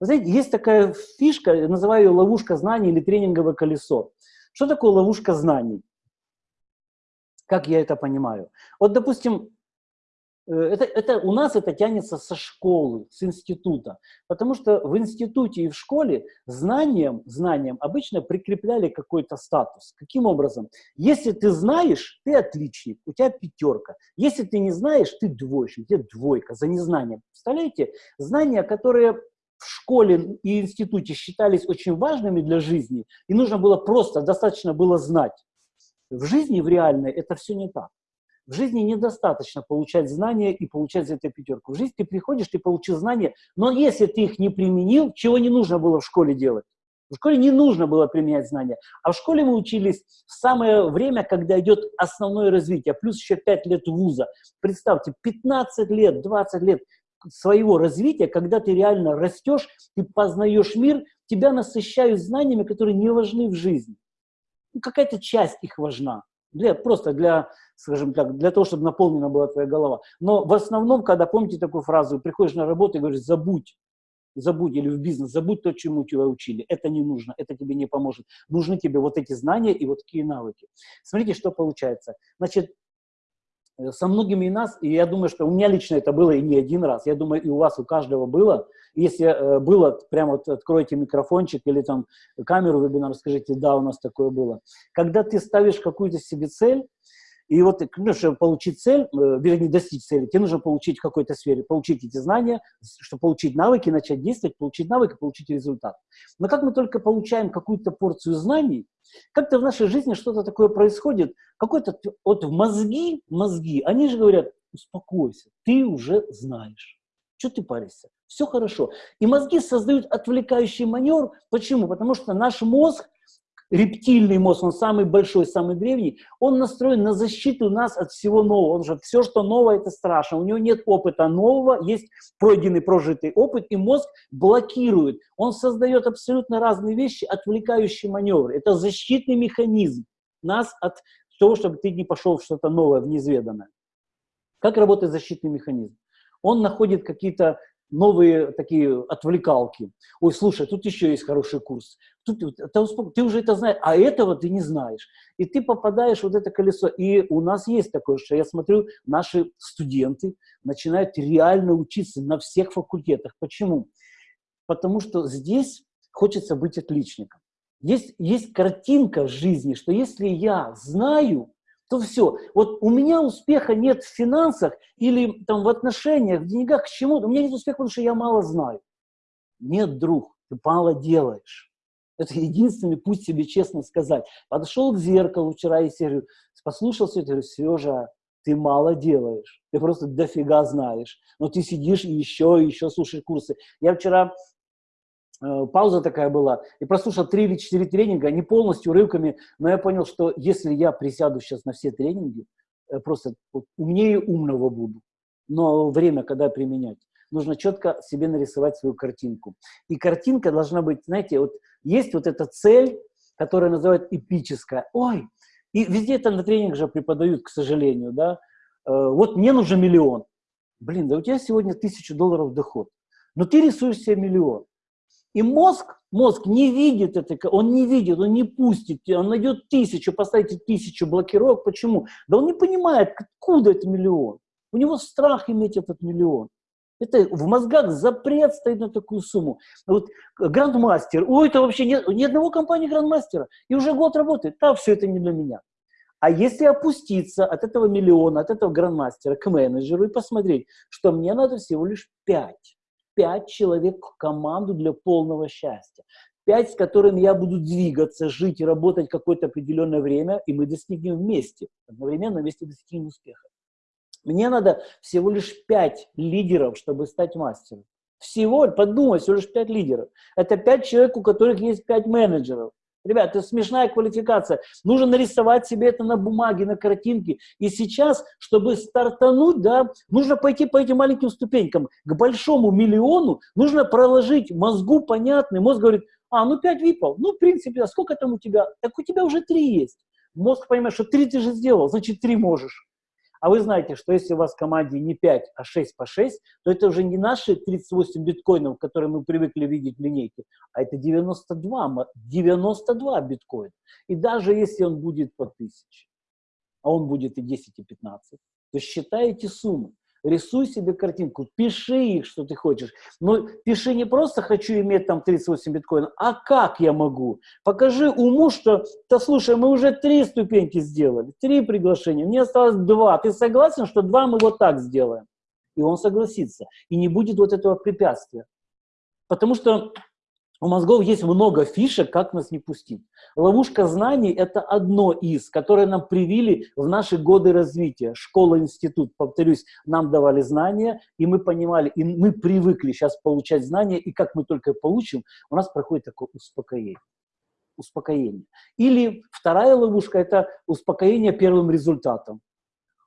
Вы знаете, есть такая фишка, я называю ее ловушка знаний или тренинговое колесо. Что такое ловушка знаний? Как я это понимаю? Вот, допустим, э, это, это, у нас это тянется со школы, с института. Потому что в институте и в школе знаниям, знаниям обычно прикрепляли какой-то статус. Каким образом? Если ты знаешь, ты отличник, у тебя пятерка. Если ты не знаешь, ты двоечник, у тебя двойка за незнание. Представляете? Знания, которые в школе и институте считались очень важными для жизни, и нужно было просто, достаточно было знать. В жизни, в реальной, это все не так. В жизни недостаточно получать знания и получать за это пятерку. В жизни ты приходишь, ты получил знания, но если ты их не применил, чего не нужно было в школе делать? В школе не нужно было применять знания, а в школе мы учились в самое время, когда идет основное развитие, плюс еще 5 лет вуза. Представьте, 15 лет, 20 лет своего развития, когда ты реально растешь, ты познаешь мир, тебя насыщают знаниями, которые не важны в жизни. Ну, Какая-то часть их важна. Для, просто для, скажем так, для того, чтобы наполнена была твоя голова. Но в основном, когда, помните такую фразу, приходишь на работу и говоришь, забудь, забудь, или в бизнес, забудь то, чему тебя учили. Это не нужно, это тебе не поможет. Нужны тебе вот эти знания и вот такие навыки. Смотрите, что получается. Значит, со многими из нас, и я думаю, что у меня лично это было и не один раз, я думаю, и у вас, у каждого было. Если э, было, прямо вот откройте микрофончик или там камеру вебинар, скажите, да, у нас такое было. Когда ты ставишь какую-то себе цель, и вот, ну, чтобы получить цель, э, вернее, достичь цели, тебе нужно получить в какой-то сфере, получить эти знания, чтобы получить навыки, начать действовать, получить навыки, получить результат. Но как мы только получаем какую-то порцию знаний, как-то в нашей жизни что-то такое происходит, какой-то, вот мозги, мозги, они же говорят, успокойся, ты уже знаешь. Что ты паришься? Все хорошо. И мозги создают отвлекающий маневр. Почему? Потому что наш мозг рептильный мозг, он самый большой, самый древний, он настроен на защиту нас от всего нового. Он же все, что новое, это страшно. У него нет опыта нового, есть пройденный, прожитый опыт, и мозг блокирует. Он создает абсолютно разные вещи, отвлекающие маневры. Это защитный механизм нас от того, чтобы ты не пошел в что-то новое, в неизведанное. Как работает защитный механизм? Он находит какие-то новые такие отвлекалки. Ой, слушай, тут еще есть хороший курс. Тут, ты, ты уже это знаешь, а этого ты не знаешь. И ты попадаешь в вот это колесо. И у нас есть такое, что я смотрю, наши студенты начинают реально учиться на всех факультетах. Почему? Потому что здесь хочется быть отличником. Есть, есть картинка в жизни, что если я знаю, то все. Вот у меня успеха нет в финансах или там в отношениях, в деньгах, к чему-то. У меня нет успеха, потому что я мало знаю. Нет, друг, ты мало делаешь. Это единственный путь себе честно сказать. Подошел к зеркалу вчера и говорю, послушался, и говорю, Сережа, ты мало делаешь, ты просто дофига знаешь, но ты сидишь и еще, и еще слушаешь курсы. Я вчера пауза такая была, и прослушал три или четыре тренинга, не полностью, рывками, но я понял, что если я присяду сейчас на все тренинги, э, просто умнее умного буду, но время, когда применять, нужно четко себе нарисовать свою картинку. И картинка должна быть, знаете, вот есть вот эта цель, которая называют эпическая. Ой, и везде это на тренингах же преподают, к сожалению, да. Э, вот мне нужен миллион. Блин, да у тебя сегодня тысячу долларов доход. Но ты рисуешь себе миллион. И мозг, мозг не видит это, он не видит, он не пустит, он найдет тысячу, поставите тысячу блокировок. Почему? Да он не понимает, откуда это миллион. У него страх иметь этот миллион. Это в мозгах запрет стоит на такую сумму. Вот грандмастер, ой, это вообще нет ни одного компании грандмастера, и уже год работает, да, все это не для меня. А если опуститься от этого миллиона, от этого грандмастера к менеджеру и посмотреть, что мне надо всего лишь пять, пять человек в команду для полного счастья, пять, с которыми я буду двигаться, жить и работать какое-то определенное время, и мы достигнем вместе, одновременно вместе достигнем успеха. Мне надо всего лишь пять лидеров, чтобы стать мастером. Всего, подумай, всего лишь пять лидеров. Это пять человек, у которых есть пять менеджеров. Ребят, это смешная квалификация. Нужно нарисовать себе это на бумаге, на картинке. И сейчас, чтобы стартануть, да, нужно пойти по этим маленьким ступенькам. К большому миллиону нужно проложить мозгу понятный. Мозг говорит, а, ну пять випов, ну в принципе, а сколько там у тебя? Так у тебя уже три есть. Мозг понимает, что три ты же сделал, значит три можешь. А вы знаете, что если у вас в команде не 5, а 6 по 6, то это уже не наши 38 биткоинов, которые мы привыкли видеть в линейке, а это 92, 92 биткоина. И даже если он будет по 1000, а он будет и 10, и 15, то считайте суммы. Рисуй себе картинку, пиши их, что ты хочешь. Но пиши не просто «хочу иметь там 38 биткоинов», а как я могу. Покажи уму, что, да слушай, мы уже три ступеньки сделали, три приглашения, мне осталось два. Ты согласен, что два мы вот так сделаем? И он согласится. И не будет вот этого препятствия. Потому что у мозгов есть много фишек, как нас не пустить. Ловушка знаний – это одно из, которое нам привили в наши годы развития. Школа, институт, повторюсь, нам давали знания, и мы понимали, и мы привыкли сейчас получать знания, и как мы только получим, у нас проходит такое успокоение. Успокоение. Или вторая ловушка – это успокоение первым результатом.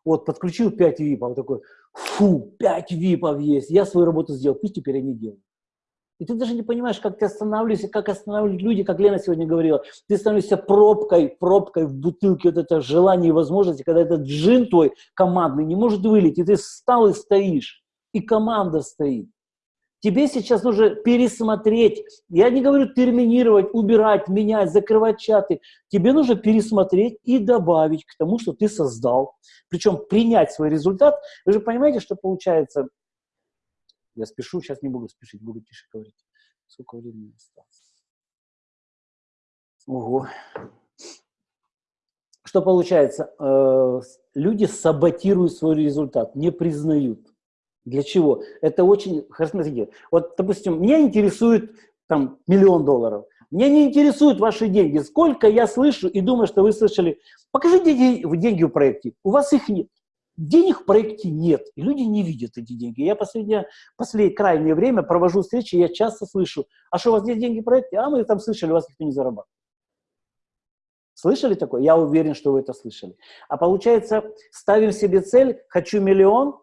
Вот, подключил 5 випов, такой, фу, 5 випов есть, я свою работу сделал, пусть теперь они делают. И ты даже не понимаешь, как ты останавливаешься, как останавливают люди, как Лена сегодня говорила. Ты становишься пробкой, пробкой в бутылке вот это желание и возможности, когда этот джин твой командный не может вылить, и ты встал и стоишь, и команда стоит. Тебе сейчас нужно пересмотреть, я не говорю терминировать, убирать, менять, закрывать чаты. Тебе нужно пересмотреть и добавить к тому, что ты создал. Причем принять свой результат. Вы же понимаете, что получается, я спешу, сейчас не буду спешить, буду тише говорить. Сколько времени осталось? Ого. Что получается? Э, люди саботируют свой результат, не признают. Для чего? Это очень... Смотрите, вот, допустим, меня интересует там миллион долларов. Меня не интересуют ваши деньги. Сколько я слышу и думаю, что вы слышали, покажите деньги в проекте. У вас их нет. Денег в проекте нет, и люди не видят эти деньги. Я последнее, последнее крайнее время провожу встречи, я часто слышу, а что, у вас есть деньги в проекте? А мы там слышали, у вас никто не зарабатывает. Слышали такое? Я уверен, что вы это слышали. А получается, ставим себе цель, хочу миллион,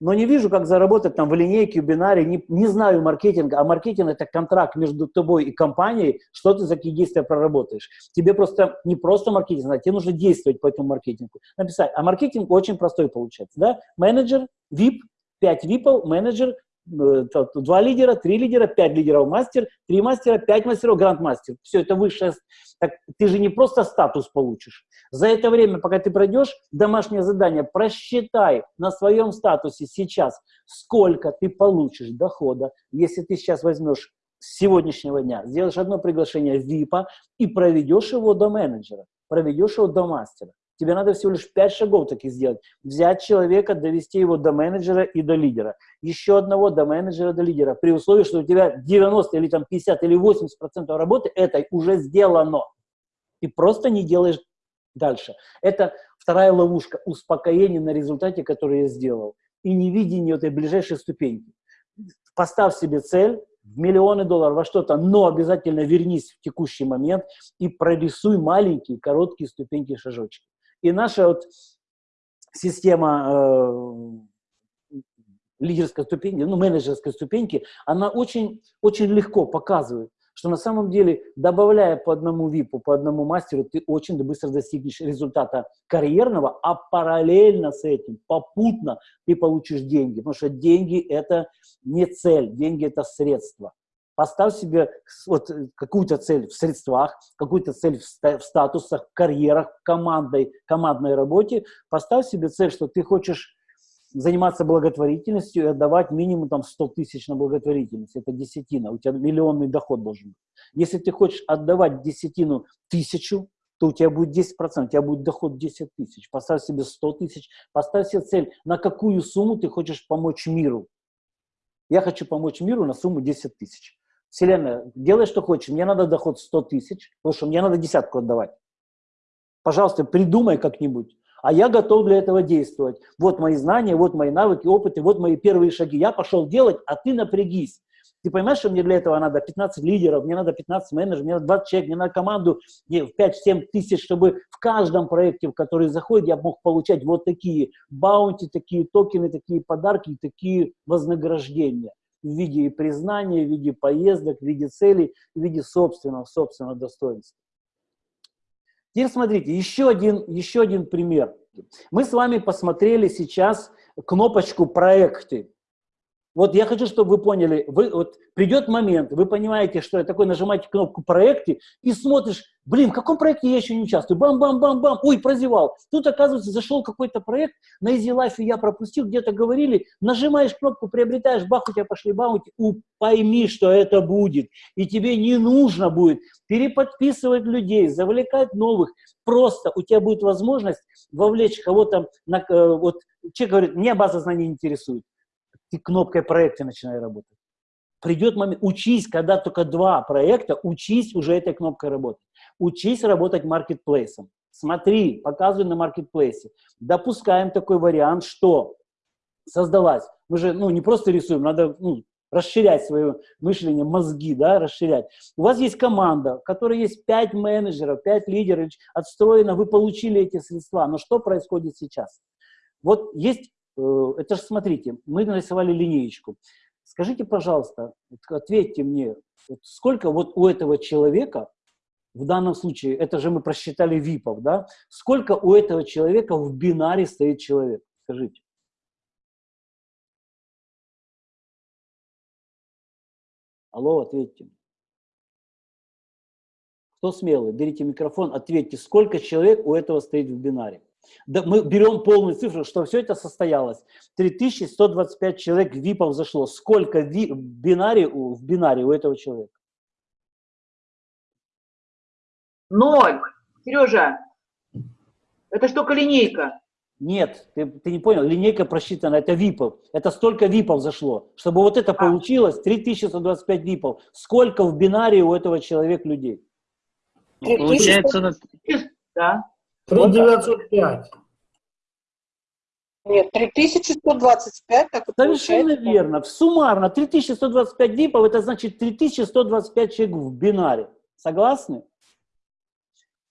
но не вижу, как заработать там в линейке, в бинаре, не, не знаю маркетинга, а маркетинг – это контракт между тобой и компанией, что ты за какие действия проработаешь. Тебе просто не просто маркетинг, а тебе нужно действовать по этому маркетингу. Написать, а маркетинг очень простой получается, да? Менеджер, VIP, 5 випов, менеджер, два лидера, три лидера, пять лидеров мастер, три мастера, пять мастеров гранд-мастер. Все это высшее. Так ты же не просто статус получишь. За это время, пока ты пройдешь домашнее задание, просчитай на своем статусе сейчас, сколько ты получишь дохода, если ты сейчас возьмешь с сегодняшнего дня, сделаешь одно приглашение VIP и проведешь его до менеджера, проведешь его до мастера. Тебе надо всего лишь 5 шагов таких сделать. Взять человека, довести его до менеджера и до лидера. Еще одного до менеджера, до лидера. При условии, что у тебя 90 или там 50 или 80 процентов работы этой уже сделано. Ты просто не делаешь дальше. Это вторая ловушка. Успокоение на результате, который я сделал. И невидение этой ближайшей ступеньки. Поставь себе цель, в миллионы долларов, во что-то, но обязательно вернись в текущий момент и прорисуй маленькие, короткие ступеньки, шажочки. И наша вот система э, лидерской ступеньки, ну, менеджерской ступеньки, она очень, очень легко показывает, что на самом деле, добавляя по одному ВИПу, по одному мастеру, ты очень быстро достигнешь результата карьерного, а параллельно с этим, попутно ты получишь деньги. Потому что деньги – это не цель, деньги – это средство. Поставь себе вот какую-то цель в средствах, какую-то цель в статусах, в карьерах, в командной, командной работе. Поставь себе цель, что ты хочешь заниматься благотворительностью и отдавать минимум там 100 тысяч на благотворительность. Это десятина. У тебя миллионный доход должен быть. Если ты хочешь отдавать десятину тысячу, то у тебя будет 10%, у тебя будет доход 10 тысяч. Поставь себе 100 тысяч, поставь себе цель, на какую сумму ты хочешь помочь миру. Я хочу помочь миру на сумму 10 тысяч. Вселенная, делай, что хочешь, мне надо доход 100 тысяч, потому что мне надо десятку отдавать. Пожалуйста, придумай как-нибудь а я готов для этого действовать. Вот мои знания, вот мои навыки, опыты, вот мои первые шаги. Я пошел делать, а ты напрягись. Ты понимаешь, что мне для этого надо 15 лидеров, мне надо 15 менеджеров, мне надо 20 человек, мне надо команду в 5-7 тысяч, чтобы в каждом проекте, в который заходит, я мог получать вот такие баунти, такие токены, такие подарки, такие вознаграждения в виде признания, в виде поездок, в виде целей, в виде собственного, собственного достоинства. Теперь смотрите, еще один, еще один пример. Мы с вами посмотрели сейчас кнопочку «Проекты». Вот я хочу, чтобы вы поняли, вы, вот придет момент, вы понимаете, что я такой, нажимаете кнопку «Проекты» и смотришь, блин, в каком проекте я еще не участвую, бам-бам-бам-бам, ой, прозевал. Тут, оказывается, зашел какой-то проект, на Easy Life я пропустил, где-то говорили, нажимаешь кнопку, приобретаешь, бах, у тебя пошли баунти, пойми, что это будет. И тебе не нужно будет переподписывать людей, завлекать новых. Просто у тебя будет возможность вовлечь кого-то, на, э, вот человек говорит, мне база знаний интересует ты кнопкой проекта начинай работать. Придет момент, учись, когда только два проекта, учись уже этой кнопкой работать. Учись работать маркетплейсом. Смотри, показывай на маркетплейсе. Допускаем такой вариант, что создалась. Мы же ну, не просто рисуем, надо ну, расширять свое мышление, мозги, да, расширять. У вас есть команда, в которой есть 5 менеджеров, 5 лидеров, отстроено, вы получили эти средства. Но что происходит сейчас? Вот есть Э, это же, смотрите, мы нарисовали линеечку. Скажите, пожалуйста, ответьте мне, сколько вот у этого человека, в данном случае, это же мы просчитали ВИПов, да, сколько у этого человека в бинаре стоит человек? Скажите. Алло, ответьте. Кто смелый? Берите микрофон, ответьте, сколько человек у этого стоит в бинаре? Да, мы берем полную цифру, что все это состоялось. 3125 человек ВИПов зашло. Сколько ви, бинари, в бинаре у этого человека? Ноль. Сережа, это что, линейка? Нет, ты, ты не понял, линейка просчитана, это ВИПов. Это столько ВИПов зашло. Чтобы вот это а. получилось, 3125 ВИПов. Сколько в бинаре у этого человека людей? Получается, да. 3905. Нет, 3125, так Совершенно получается. верно. Суммарно 3125 випов, это значит 3125 человек в бинаре. Согласны?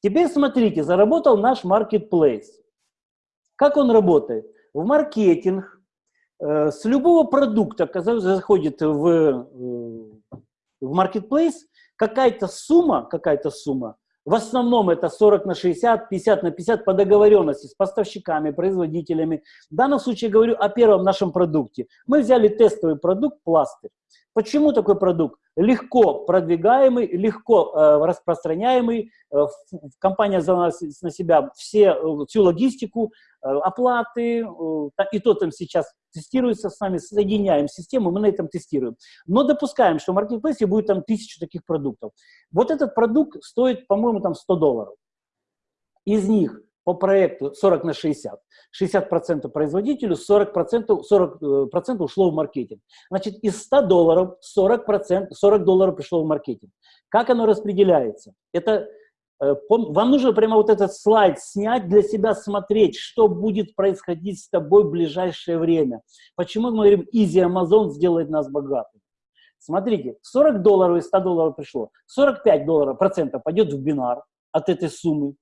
Теперь смотрите, заработал наш маркетплейс. Как он работает? В маркетинг э, с любого продукта, который заходит в, э, в маркетплейс, какая-то сумма, какая-то сумма в основном это 40 на 60, 50 на 50 по договоренности с поставщиками, производителями. В данном случае говорю о первом нашем продукте. Мы взяли тестовый продукт пластырь. Почему такой продукт? Легко продвигаемый, легко э, распространяемый. Э, компания взяла на себя все, э, всю логистику, э, оплаты, э, и то там сейчас тестируется с нами, соединяем систему, мы на этом тестируем. Но допускаем, что в маркетплейсе будет там тысячу таких продуктов. Вот этот продукт стоит, по-моему, там 100 долларов. Из них по проекту 40 на 60. 60% производителю, 40%, 40 э, ушло в маркетинг. Значит, из 100 долларов 40%, 40 долларов пришло в маркетинг. Как оно распределяется? Это э, вам нужно прямо вот этот слайд снять, для себя смотреть, что будет происходить с тобой в ближайшее время. Почему мы говорим, Easy Amazon сделает нас богатыми? Смотрите, 40 долларов из 100 долларов пришло, 45 долларов процентов пойдет в бинар от этой суммы,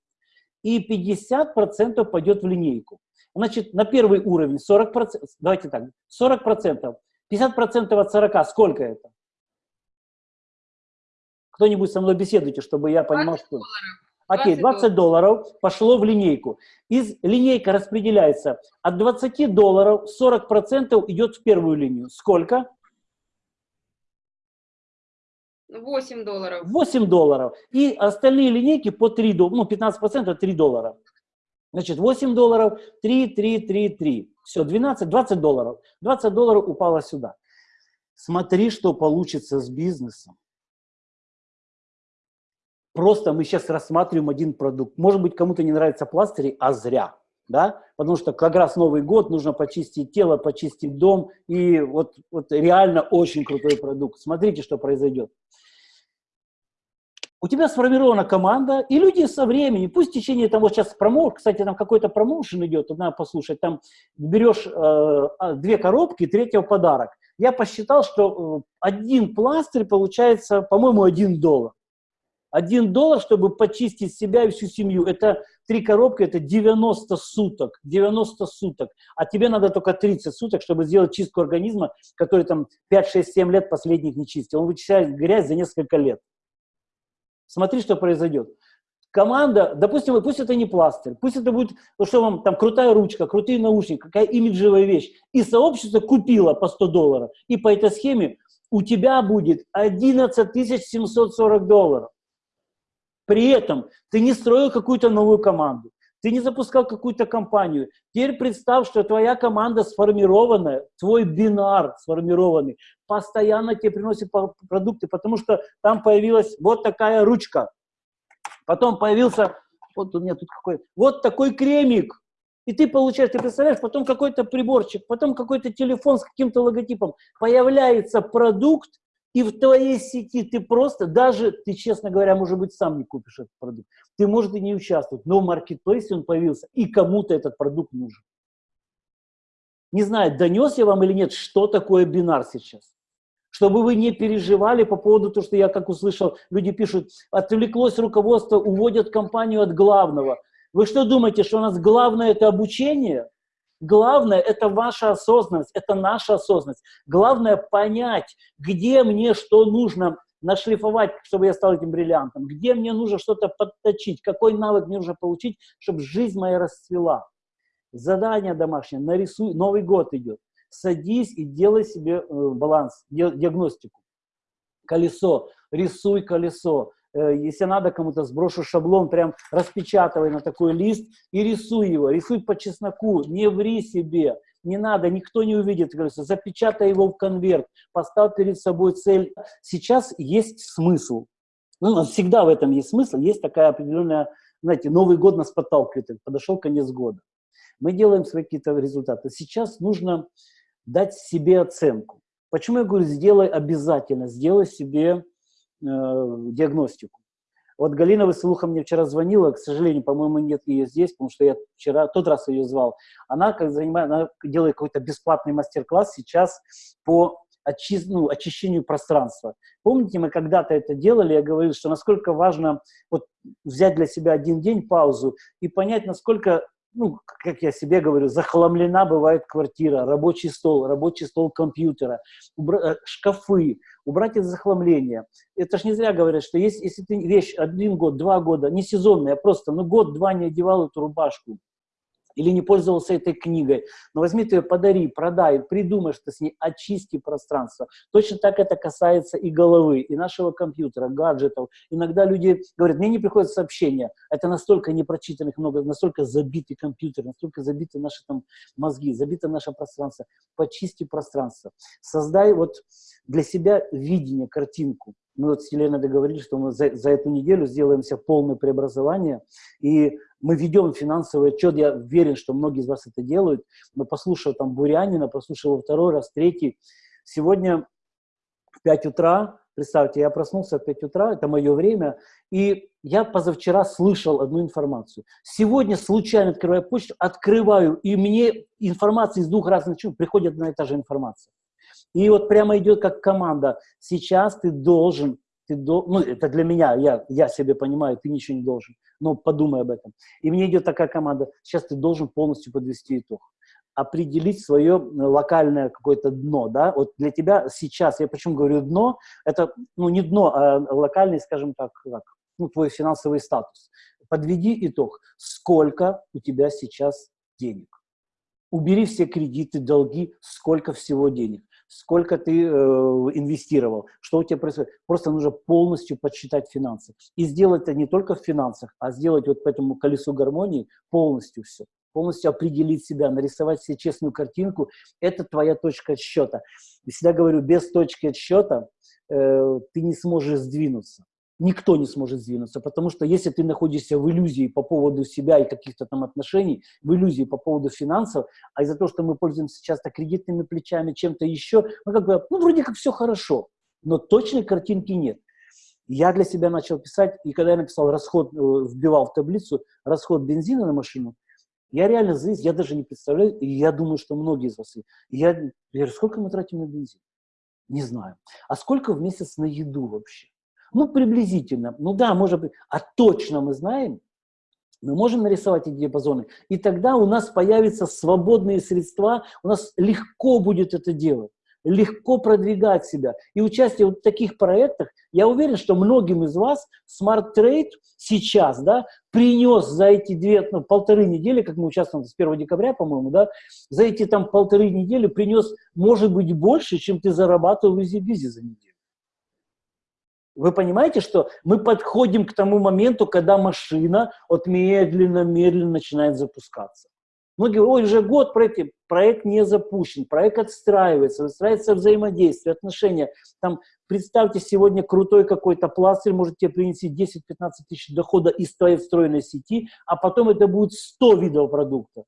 и 50 процентов пойдет в линейку. Значит, на первый уровень 40 процентов, давайте так, 40 процентов, 50 процентов от 40, сколько это? Кто-нибудь со мной беседуйте, чтобы я понимал, что... Окей, 20 долларов пошло в линейку. Из линейка распределяется от 20 долларов 40% идет в первую линию. Сколько? 8 долларов. 8 долларов. И остальные линейки по 3 доллара, ну 15% 3 доллара. Значит, 8 долларов, 3, 3, 3, 3. Все, 12, 20 долларов. 20 долларов упало сюда. Смотри, что получится с бизнесом. Просто мы сейчас рассматриваем один продукт. Может быть, кому-то не нравятся пластыри, а зря. Да? Потому что как раз Новый год, нужно почистить тело, почистить дом. И вот, вот реально очень крутой продукт. Смотрите, что произойдет. У тебя сформирована команда, и люди со временем, пусть в течение того сейчас промоушен, кстати, там какой-то промоушен идет, надо послушать, там берешь э, а, две коробки, третьего подарок. Я посчитал, что э, один пластырь получается, по-моему, один доллар. Один доллар, чтобы почистить себя и всю семью, это три коробки, это 90 суток, 90 суток. А тебе надо только 30 суток, чтобы сделать чистку организма, который там 5, 6, 7 лет последних не чистил. Он вычищает грязь за несколько лет. Смотри, что произойдет. Команда, допустим, пусть это не пластырь, пусть это будет, ну что вам, там, крутая ручка, крутые наушники, какая имиджевая вещь. И сообщество купило по 100 долларов. И по этой схеме у тебя будет 11 740 долларов. При этом ты не строил какую-то новую команду, ты не запускал какую-то компанию. Теперь представь, что твоя команда сформированная, твой бинар сформированный, постоянно тебе приносит продукты, потому что там появилась вот такая ручка. Потом появился, вот у меня тут какой, вот такой кремик. И ты получаешь, ты представляешь, потом какой-то приборчик, потом какой-то телефон с каким-то логотипом. Появляется продукт, и в твоей сети ты просто, даже ты, честно говоря, может быть, сам не купишь этот продукт. Ты, может, и не участвовать, но в маркетплейсе он появился, и кому-то этот продукт нужен. Не знаю, донес я вам или нет, что такое бинар сейчас. Чтобы вы не переживали по поводу того, что я, как услышал, люди пишут, отвлеклось руководство, уводят компанию от главного. Вы что думаете, что у нас главное это обучение? Главное – это ваша осознанность, это наша осознанность. Главное – понять, где мне что нужно нашлифовать, чтобы я стал этим бриллиантом, где мне нужно что-то подточить, какой навык мне нужно получить, чтобы жизнь моя расцвела. Задание домашнее, нарисуй, Новый год идет. Садись и делай себе э, баланс, диагностику. Колесо, рисуй колесо, если надо кому-то, сброшу шаблон, прям распечатывай на такой лист и рисуй его. Рисуй по чесноку, не ври себе, не надо, никто не увидит. Запечатай его в конверт, поставь перед собой цель. Сейчас есть смысл. Ну, всегда в этом есть смысл, есть такая определенная, знаете, Новый год нас подталкивает, подошел конец года. Мы делаем свои какие-то результаты. Сейчас нужно дать себе оценку. Почему я говорю, сделай обязательно, сделай себе Э, диагностику. Вот Галина Веселуха мне вчера звонила, к сожалению, по-моему, нет ее здесь, потому что я вчера, тот раз ее звал. Она, как занимает, она делает какой-то бесплатный мастер-класс сейчас по очи, ну, очищению пространства. Помните, мы когда-то это делали, я говорил, что насколько важно вот, взять для себя один день паузу и понять, насколько ну, как я себе говорю, захламлена бывает квартира, рабочий стол, рабочий стол компьютера, убра- э, шкафы, убрать это захламление. Это ж не зря говорят, что есть, если ты вещь один год, два года, не сезонная, а просто, ну, год-два не одевал эту рубашку, или не пользовался этой книгой, но возьми ты ее, подари, продай, придумай что с ней, очисти пространство. Точно так это касается и головы, и нашего компьютера, гаджетов. Иногда люди говорят, мне не приходят сообщения, это настолько непрочитанных много, настолько забитый компьютер, настолько забиты наши там мозги, забито наше пространство. Почисти пространство. Создай вот для себя видение, картинку. Мы вот с Еленой договорились, что мы за, за эту неделю сделаем себе полное преобразование, и мы ведем финансовый отчет, я уверен, что многие из вас это делают, но послушав там Бурянина, послушав его второй раз, третий, сегодня в 5 утра, представьте, я проснулся в 5 утра, это мое время, и я позавчера слышал одну информацию. Сегодня случайно открываю почту, открываю, и мне информация из двух разных приходит на эта же информация. И вот прямо идет как команда. Сейчас ты должен, ты дол... ну это для меня, я, я себе понимаю, ты ничего не должен, но подумай об этом. И мне идет такая команда, сейчас ты должен полностью подвести итог определить свое локальное какое-то дно, да, вот для тебя сейчас, я почему говорю дно, это, ну, не дно, а локальный, скажем так, как, ну, твой финансовый статус. Подведи итог, сколько у тебя сейчас денег. Убери все кредиты, долги, сколько всего денег сколько ты э, инвестировал, что у тебя происходит. Просто нужно полностью подсчитать финансы. И сделать это не только в финансах, а сделать вот по этому колесу гармонии полностью все. Полностью определить себя, нарисовать себе честную картинку. Это твоя точка отсчета. Я всегда говорю, без точки отсчета э, ты не сможешь сдвинуться никто не сможет сдвинуться, потому что если ты находишься в иллюзии по поводу себя и каких-то там отношений, в иллюзии по поводу финансов, а из-за того, что мы пользуемся часто кредитными плечами, чем-то еще, ну, как бы, ну, вроде как все хорошо, но точной картинки нет. Я для себя начал писать, и когда я написал расход, э, вбивал в таблицу расход бензина на машину, я реально здесь, я даже не представляю, и я думаю, что многие из вас, я, я сколько мы тратим на бензин? Не знаю. А сколько в месяц на еду вообще? Ну, приблизительно. Ну да, может быть. А точно мы знаем, мы можем нарисовать эти диапазоны, и тогда у нас появятся свободные средства, у нас легко будет это делать, легко продвигать себя. И участие в таких проектах, я уверен, что многим из вас Smart Trade сейчас да, принес за эти две, ну, полторы недели, как мы участвуем с 1 декабря, по-моему, да, за эти там полторы недели принес, может быть, больше, чем ты зарабатывал в EasyBizy за неделю. Вы понимаете, что мы подходим к тому моменту, когда машина вот медленно-медленно начинает запускаться. Многие говорят, ой, уже год проект, проект не запущен, проект отстраивается, выстраивается взаимодействие, отношения. Там, представьте, сегодня крутой какой-то пластырь может тебе принести 10-15 тысяч дохода из твоей встроенной сети, а потом это будет 100 видов продукта.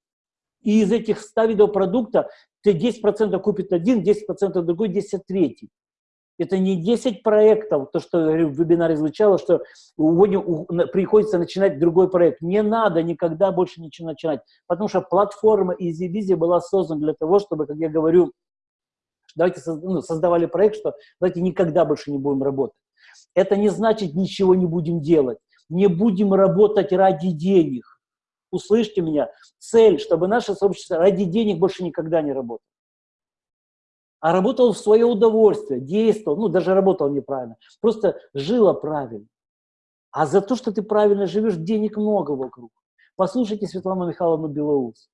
И из этих 100 видов продукта ты 10% купит один, 10% другой, 10% третий. Это не 10 проектов, то, что в вебинаре звучало, что приходится начинать другой проект. Не надо никогда больше ничего начинать, потому что платформа EasyBizy была создана для того, чтобы, как я говорю, давайте ну, создавали проект, что давайте никогда больше не будем работать. Это не значит ничего не будем делать. Не будем работать ради денег. Услышьте меня. Цель, чтобы наше сообщество ради денег больше никогда не работало а работал в свое удовольствие, действовал, ну, даже работал неправильно, просто жила правильно. А за то, что ты правильно живешь, денег много вокруг. Послушайте Светлану Михайловну Белоус.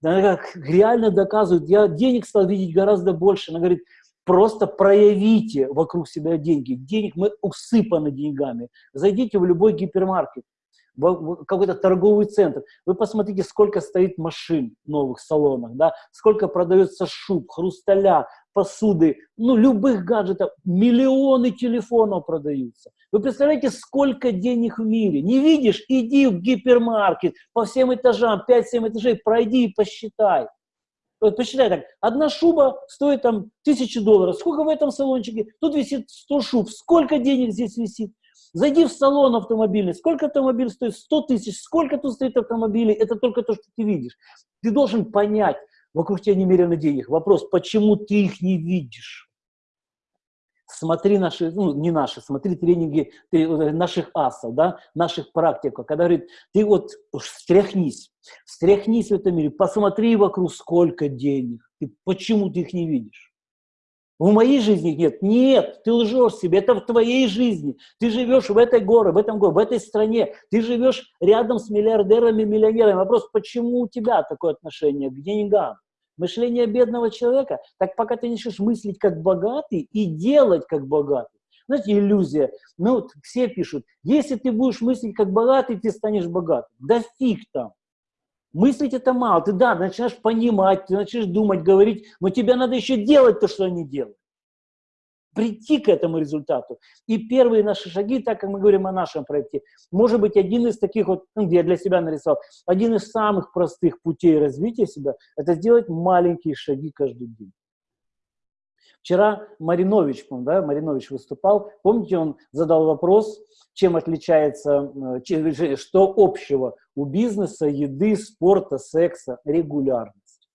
Она как реально доказывает, я денег стал видеть гораздо больше. Она говорит, просто проявите вокруг себя деньги. Денег мы усыпаны деньгами. Зайдите в любой гипермаркет какой-то торговый центр. Вы посмотрите, сколько стоит машин в новых салонах, да, сколько продается шуб, хрусталя, посуды, ну, любых гаджетов, миллионы телефонов продаются. Вы представляете, сколько денег в мире? Не видишь? Иди в гипермаркет по всем этажам, 5-7 этажей, пройди и посчитай. Вот посчитай так, одна шуба стоит там тысячи долларов. Сколько в этом салончике? Тут висит 100 шуб. Сколько денег здесь висит? Зайди в салон автомобильный. Сколько автомобиль стоит? 100 тысяч. Сколько тут стоит автомобилей? Это только то, что ты видишь. Ты должен понять, вокруг тебя немерено денег. Вопрос, почему ты их не видишь? Смотри наши, ну не наши, смотри тренинги наших асов, да, наших практиков, когда говорит, ты вот встряхнись, встряхнись в этом мире, посмотри вокруг, сколько денег, ты, почему ты их не видишь? В моей жизни нет. Нет, ты лжешь себе, это в твоей жизни. Ты живешь в этой горе, в этом городе, в этой стране. Ты живешь рядом с миллиардерами, миллионерами. Вопрос, почему у тебя такое отношение к деньгам? Мышление бедного человека, так пока ты начнешь мыслить как богатый и делать как богатый. Знаете, иллюзия. Ну, вот все пишут, если ты будешь мыслить как богатый, ты станешь богатым. Да фиг там. Мыслить это мало. Ты, да, начинаешь понимать, ты начинаешь думать, говорить, но тебе надо еще делать то, что они делают. Прийти к этому результату. И первые наши шаги, так как мы говорим о нашем проекте, может быть один из таких вот, ну, я для себя нарисовал, один из самых простых путей развития себя, это сделать маленькие шаги каждый день. Вчера Маринович, да, Маринович выступал, помните, он задал вопрос, чем отличается, э, что общего у бизнеса, еды, спорта, секса, регулярность.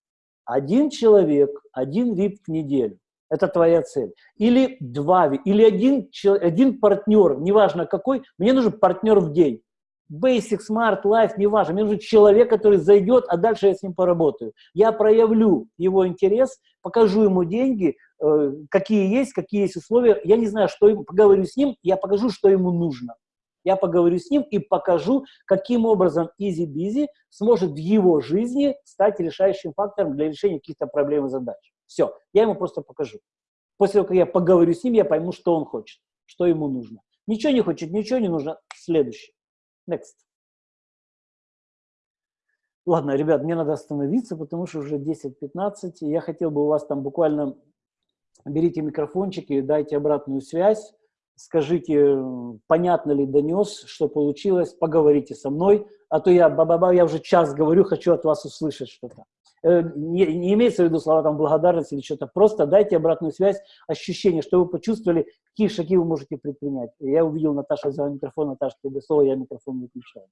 Один человек, один VIP в неделю. Это твоя цель. Или два, или один, один партнер, неважно какой, мне нужен партнер в день. Basic, Smart, Life, неважно, мне нужен человек, который зайдет, а дальше я с ним поработаю. Я проявлю его интерес, покажу ему деньги, какие есть, какие есть условия. Я не знаю, что ему, поговорю с ним, я покажу, что ему нужно. Я поговорю с ним и покажу, каким образом Busy сможет в его жизни стать решающим фактором для решения каких-то проблем и задач. Все, я ему просто покажу. После того, как я поговорю с ним, я пойму, что он хочет, что ему нужно. Ничего не хочет, ничего не нужно. Следующий. Next. Ладно, ребят, мне надо остановиться, потому что уже 10-15. Я хотел бы у вас там буквально... Берите микрофончики, дайте обратную связь, скажите, понятно ли донес, что получилось, поговорите со мной, а то я, ба -ба -ба, я уже час говорю, хочу от вас услышать что-то. Э, не, не имеется в виду слова там благодарности или что-то, просто дайте обратную связь, ощущение, что вы почувствовали, какие шаги вы можете предпринять. Я увидел, Наташа взяла микрофон, Наташа, тебе слово, я микрофон выключаю.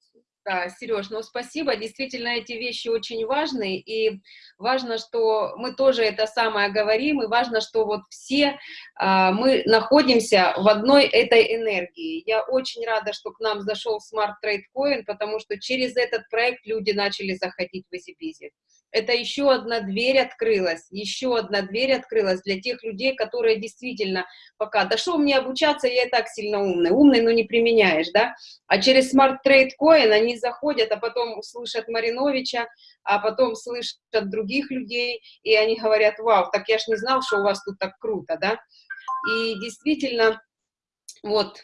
Да, Сереж, ну спасибо, действительно эти вещи очень важны, и важно, что мы тоже это самое говорим, и важно, что вот все а, мы находимся в одной этой энергии. Я очень рада, что к нам зашел Smart Trade Coin, потому что через этот проект люди начали заходить в EasyBizy это еще одна дверь открылась, еще одна дверь открылась для тех людей, которые действительно пока, да что мне обучаться, я и так сильно умный, умный, но не применяешь, да, а через Smart Trade Coin они заходят, а потом слышат Мариновича, а потом слышат других людей, и они говорят, вау, так я ж не знал, что у вас тут так круто, да, и действительно, вот,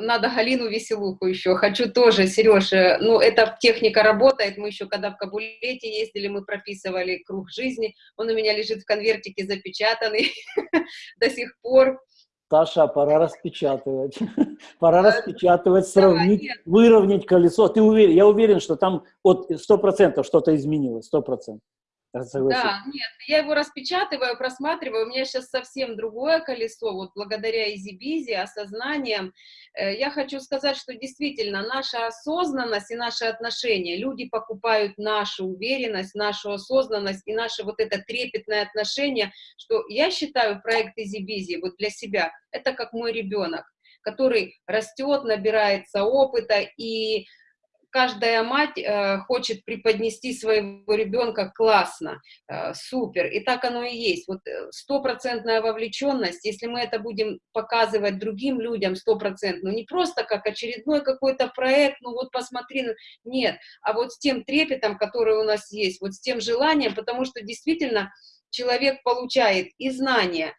надо Галину Веселуху еще, хочу тоже, Сереж, ну, эта техника работает, мы еще когда в Кабулете ездили, мы прописывали круг жизни, он у меня лежит в конвертике запечатанный [laughs] до сих пор. Таша, пора распечатывать, [laughs] пора распечатывать, сравнить, выровнять колесо. Ты уверен, я уверен, что там от 100% что-то изменилось, 100%. Да, нет, я его распечатываю, просматриваю, у меня сейчас совсем другое колесо, вот благодаря EasyBizy, осознанием. Э, я хочу сказать, что действительно наша осознанность и наши отношения, люди покупают нашу уверенность, нашу осознанность и наше вот это трепетное отношение, что я считаю проект EasyBizy вот для себя, это как мой ребенок, который растет, набирается опыта и каждая мать э, хочет преподнести своего ребенка классно, э, супер, и так оно и есть. Вот э, стопроцентная вовлеченность, если мы это будем показывать другим людям стопроцентно, ну не просто как очередной какой-то проект, ну вот посмотри, нет, а вот с тем трепетом, который у нас есть, вот с тем желанием, потому что действительно человек получает и знания,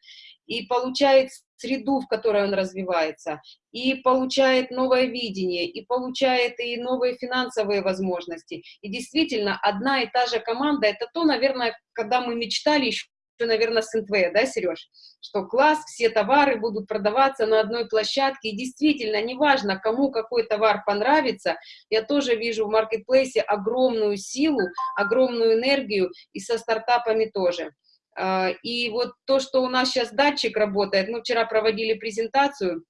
и получает среду, в которой он развивается, и получает новое видение, и получает и новые финансовые возможности. И действительно, одна и та же команда, это то, наверное, когда мы мечтали еще наверное, с НТВ, да, Сереж? Что класс, все товары будут продаваться на одной площадке, и действительно, неважно, кому какой товар понравится, я тоже вижу в маркетплейсе огромную силу, огромную энергию, и со стартапами тоже. А, и вот то, что у нас сейчас датчик работает, мы вчера проводили презентацию,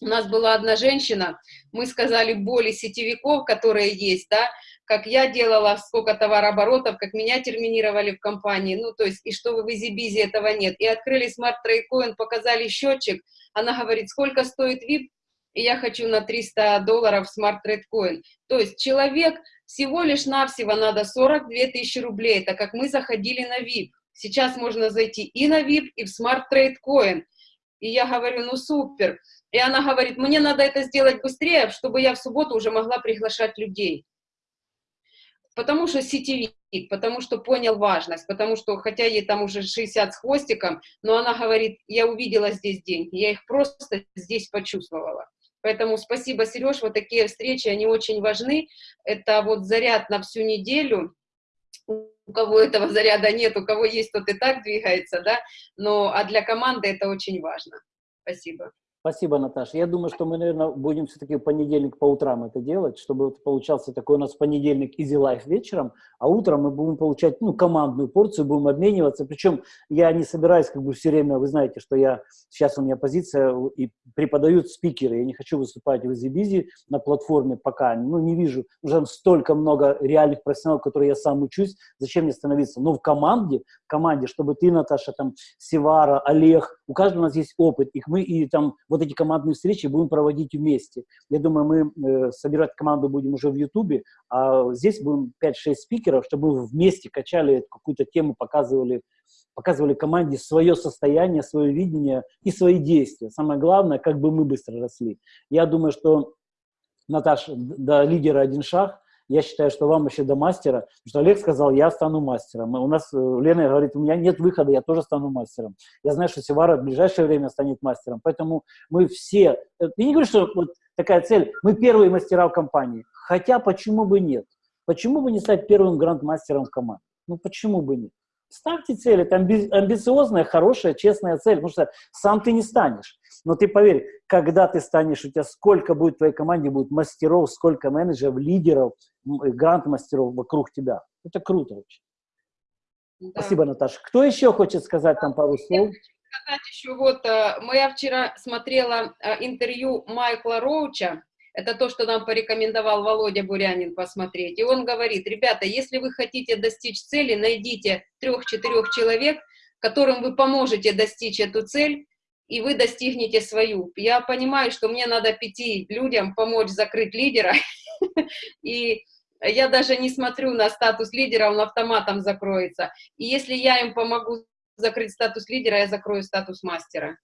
у нас была одна женщина, мы сказали боли сетевиков, которые есть, да, как я делала, сколько товарооборотов, как меня терминировали в компании, ну, то есть, и что в EasyBizy этого нет. И открыли Smart Trade показали счетчик, она говорит, сколько стоит VIP, и я хочу на 300 долларов Smart Trade Coin. То есть, человек всего лишь навсего надо 42 тысячи рублей, так как мы заходили на VIP. Сейчас можно зайти и на VIP, и в Smart Trade Coin. И я говорю, ну супер. И она говорит, мне надо это сделать быстрее, чтобы я в субботу уже могла приглашать людей. Потому что сетевик, потому что понял важность, потому что, хотя ей там уже 60 с хвостиком, но она говорит, я увидела здесь деньги, я их просто здесь почувствовала. Поэтому спасибо, Сереж, вот такие встречи, они очень важны. Это вот заряд на всю неделю, у кого этого заряда нет, у кого есть, тот и так двигается, да, но, а для команды это очень важно. Спасибо. Спасибо, Наташа. Я думаю, что мы, наверное, будем все-таки в понедельник по утрам это делать, чтобы вот получался такой у нас понедельник Easy Life вечером, а утром мы будем получать, ну, командную порцию, будем обмениваться. Причем я не собираюсь как бы все время, вы знаете, что я, сейчас у меня позиция, и преподают спикеры, я не хочу выступать в EasyBizy на платформе пока, ну, не вижу, уже столько много реальных профессионалов, которые я сам учусь, зачем мне становиться? Но в команде, в команде, чтобы ты, Наташа, там, Севара, Олег, у каждого у нас есть опыт, их мы и там вот эти командные встречи будем проводить вместе. Я думаю, мы э, собирать команду будем уже в Ютубе, а здесь будем 5-6 спикеров, чтобы вместе качали какую-то тему, показывали, показывали команде свое состояние, свое видение и свои действия. Самое главное, как бы мы быстро росли. Я думаю, что, Наташа, до лидера один шаг – я считаю, что вам еще до мастера, потому что Олег сказал, я стану мастером. У нас э, Лена говорит, у меня нет выхода, я тоже стану мастером. Я знаю, что Севара в ближайшее время станет мастером. Поэтому мы все, э, я не говорю, что вот такая цель, мы первые мастера в компании. Хотя почему бы нет? Почему бы не стать первым гранд-мастером в команде? Ну почему бы нет? Ставьте цель, это амби амбициозная, хорошая, честная цель, потому что сам ты не станешь. Но ты поверь, когда ты станешь, у тебя сколько будет в твоей команде, будет мастеров, сколько менеджеров, лидеров, гранд-мастеров вокруг тебя. Это круто очень. Да. Спасибо, Наташа. Кто еще хочет сказать там пару слов? сказать еще вот, э, я вчера смотрела э, интервью Майкла Роуча, это то, что нам порекомендовал Володя Бурянин посмотреть. И он говорит, ребята, если вы хотите достичь цели, найдите трех-четырех человек, которым вы поможете достичь эту цель, и вы достигнете свою. Я понимаю, что мне надо пяти людям помочь закрыть лидера, [laughs] и я даже не смотрю на статус лидера, он автоматом закроется. И если я им помогу закрыть статус лидера, я закрою статус мастера.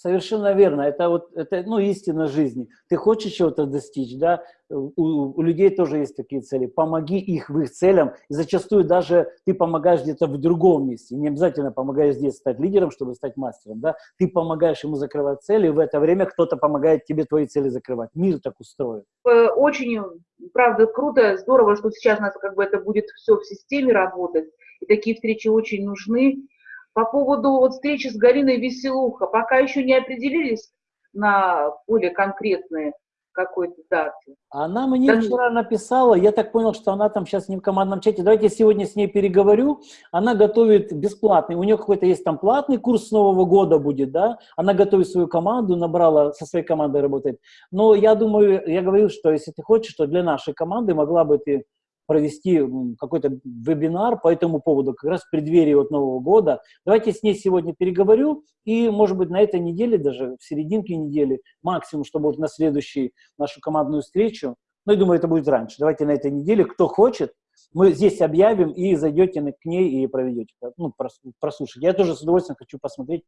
Совершенно верно. Это вот это, ну, истина жизни. Ты хочешь чего-то достичь, да? У, у людей тоже есть такие цели. Помоги их в их целям. И зачастую даже ты помогаешь где-то в другом месте. Не обязательно помогаешь здесь стать лидером, чтобы стать мастером, да? Ты помогаешь ему закрывать цели, и в это время кто-то помогает тебе твои цели закрывать. Мир так устроен. Э, очень, правда, круто, здорово, что сейчас у нас как бы это будет все в системе работать. И такие встречи очень нужны. По поводу вот встречи с Галиной Веселуха, пока еще не определились на более конкретные какой-то даты. Она мне да. вчера написала, я так понял, что она там сейчас не в командном чате. Давайте я сегодня с ней переговорю. Она готовит бесплатный, у нее какой-то есть там платный курс с Нового года будет, да? Она готовит свою команду, набрала, со своей командой работает. Но я думаю, я говорил, что если ты хочешь, то для нашей команды могла бы ты провести какой-то вебинар по этому поводу, как раз в преддверии вот Нового года. Давайте с ней сегодня переговорю, и, может быть, на этой неделе, даже в серединке недели, максимум, чтобы вот на следующую нашу командную встречу, ну, я думаю, это будет раньше, давайте на этой неделе, кто хочет, мы здесь объявим, и зайдете к ней и проведете, ну, прослушать. Я тоже с удовольствием хочу посмотреть,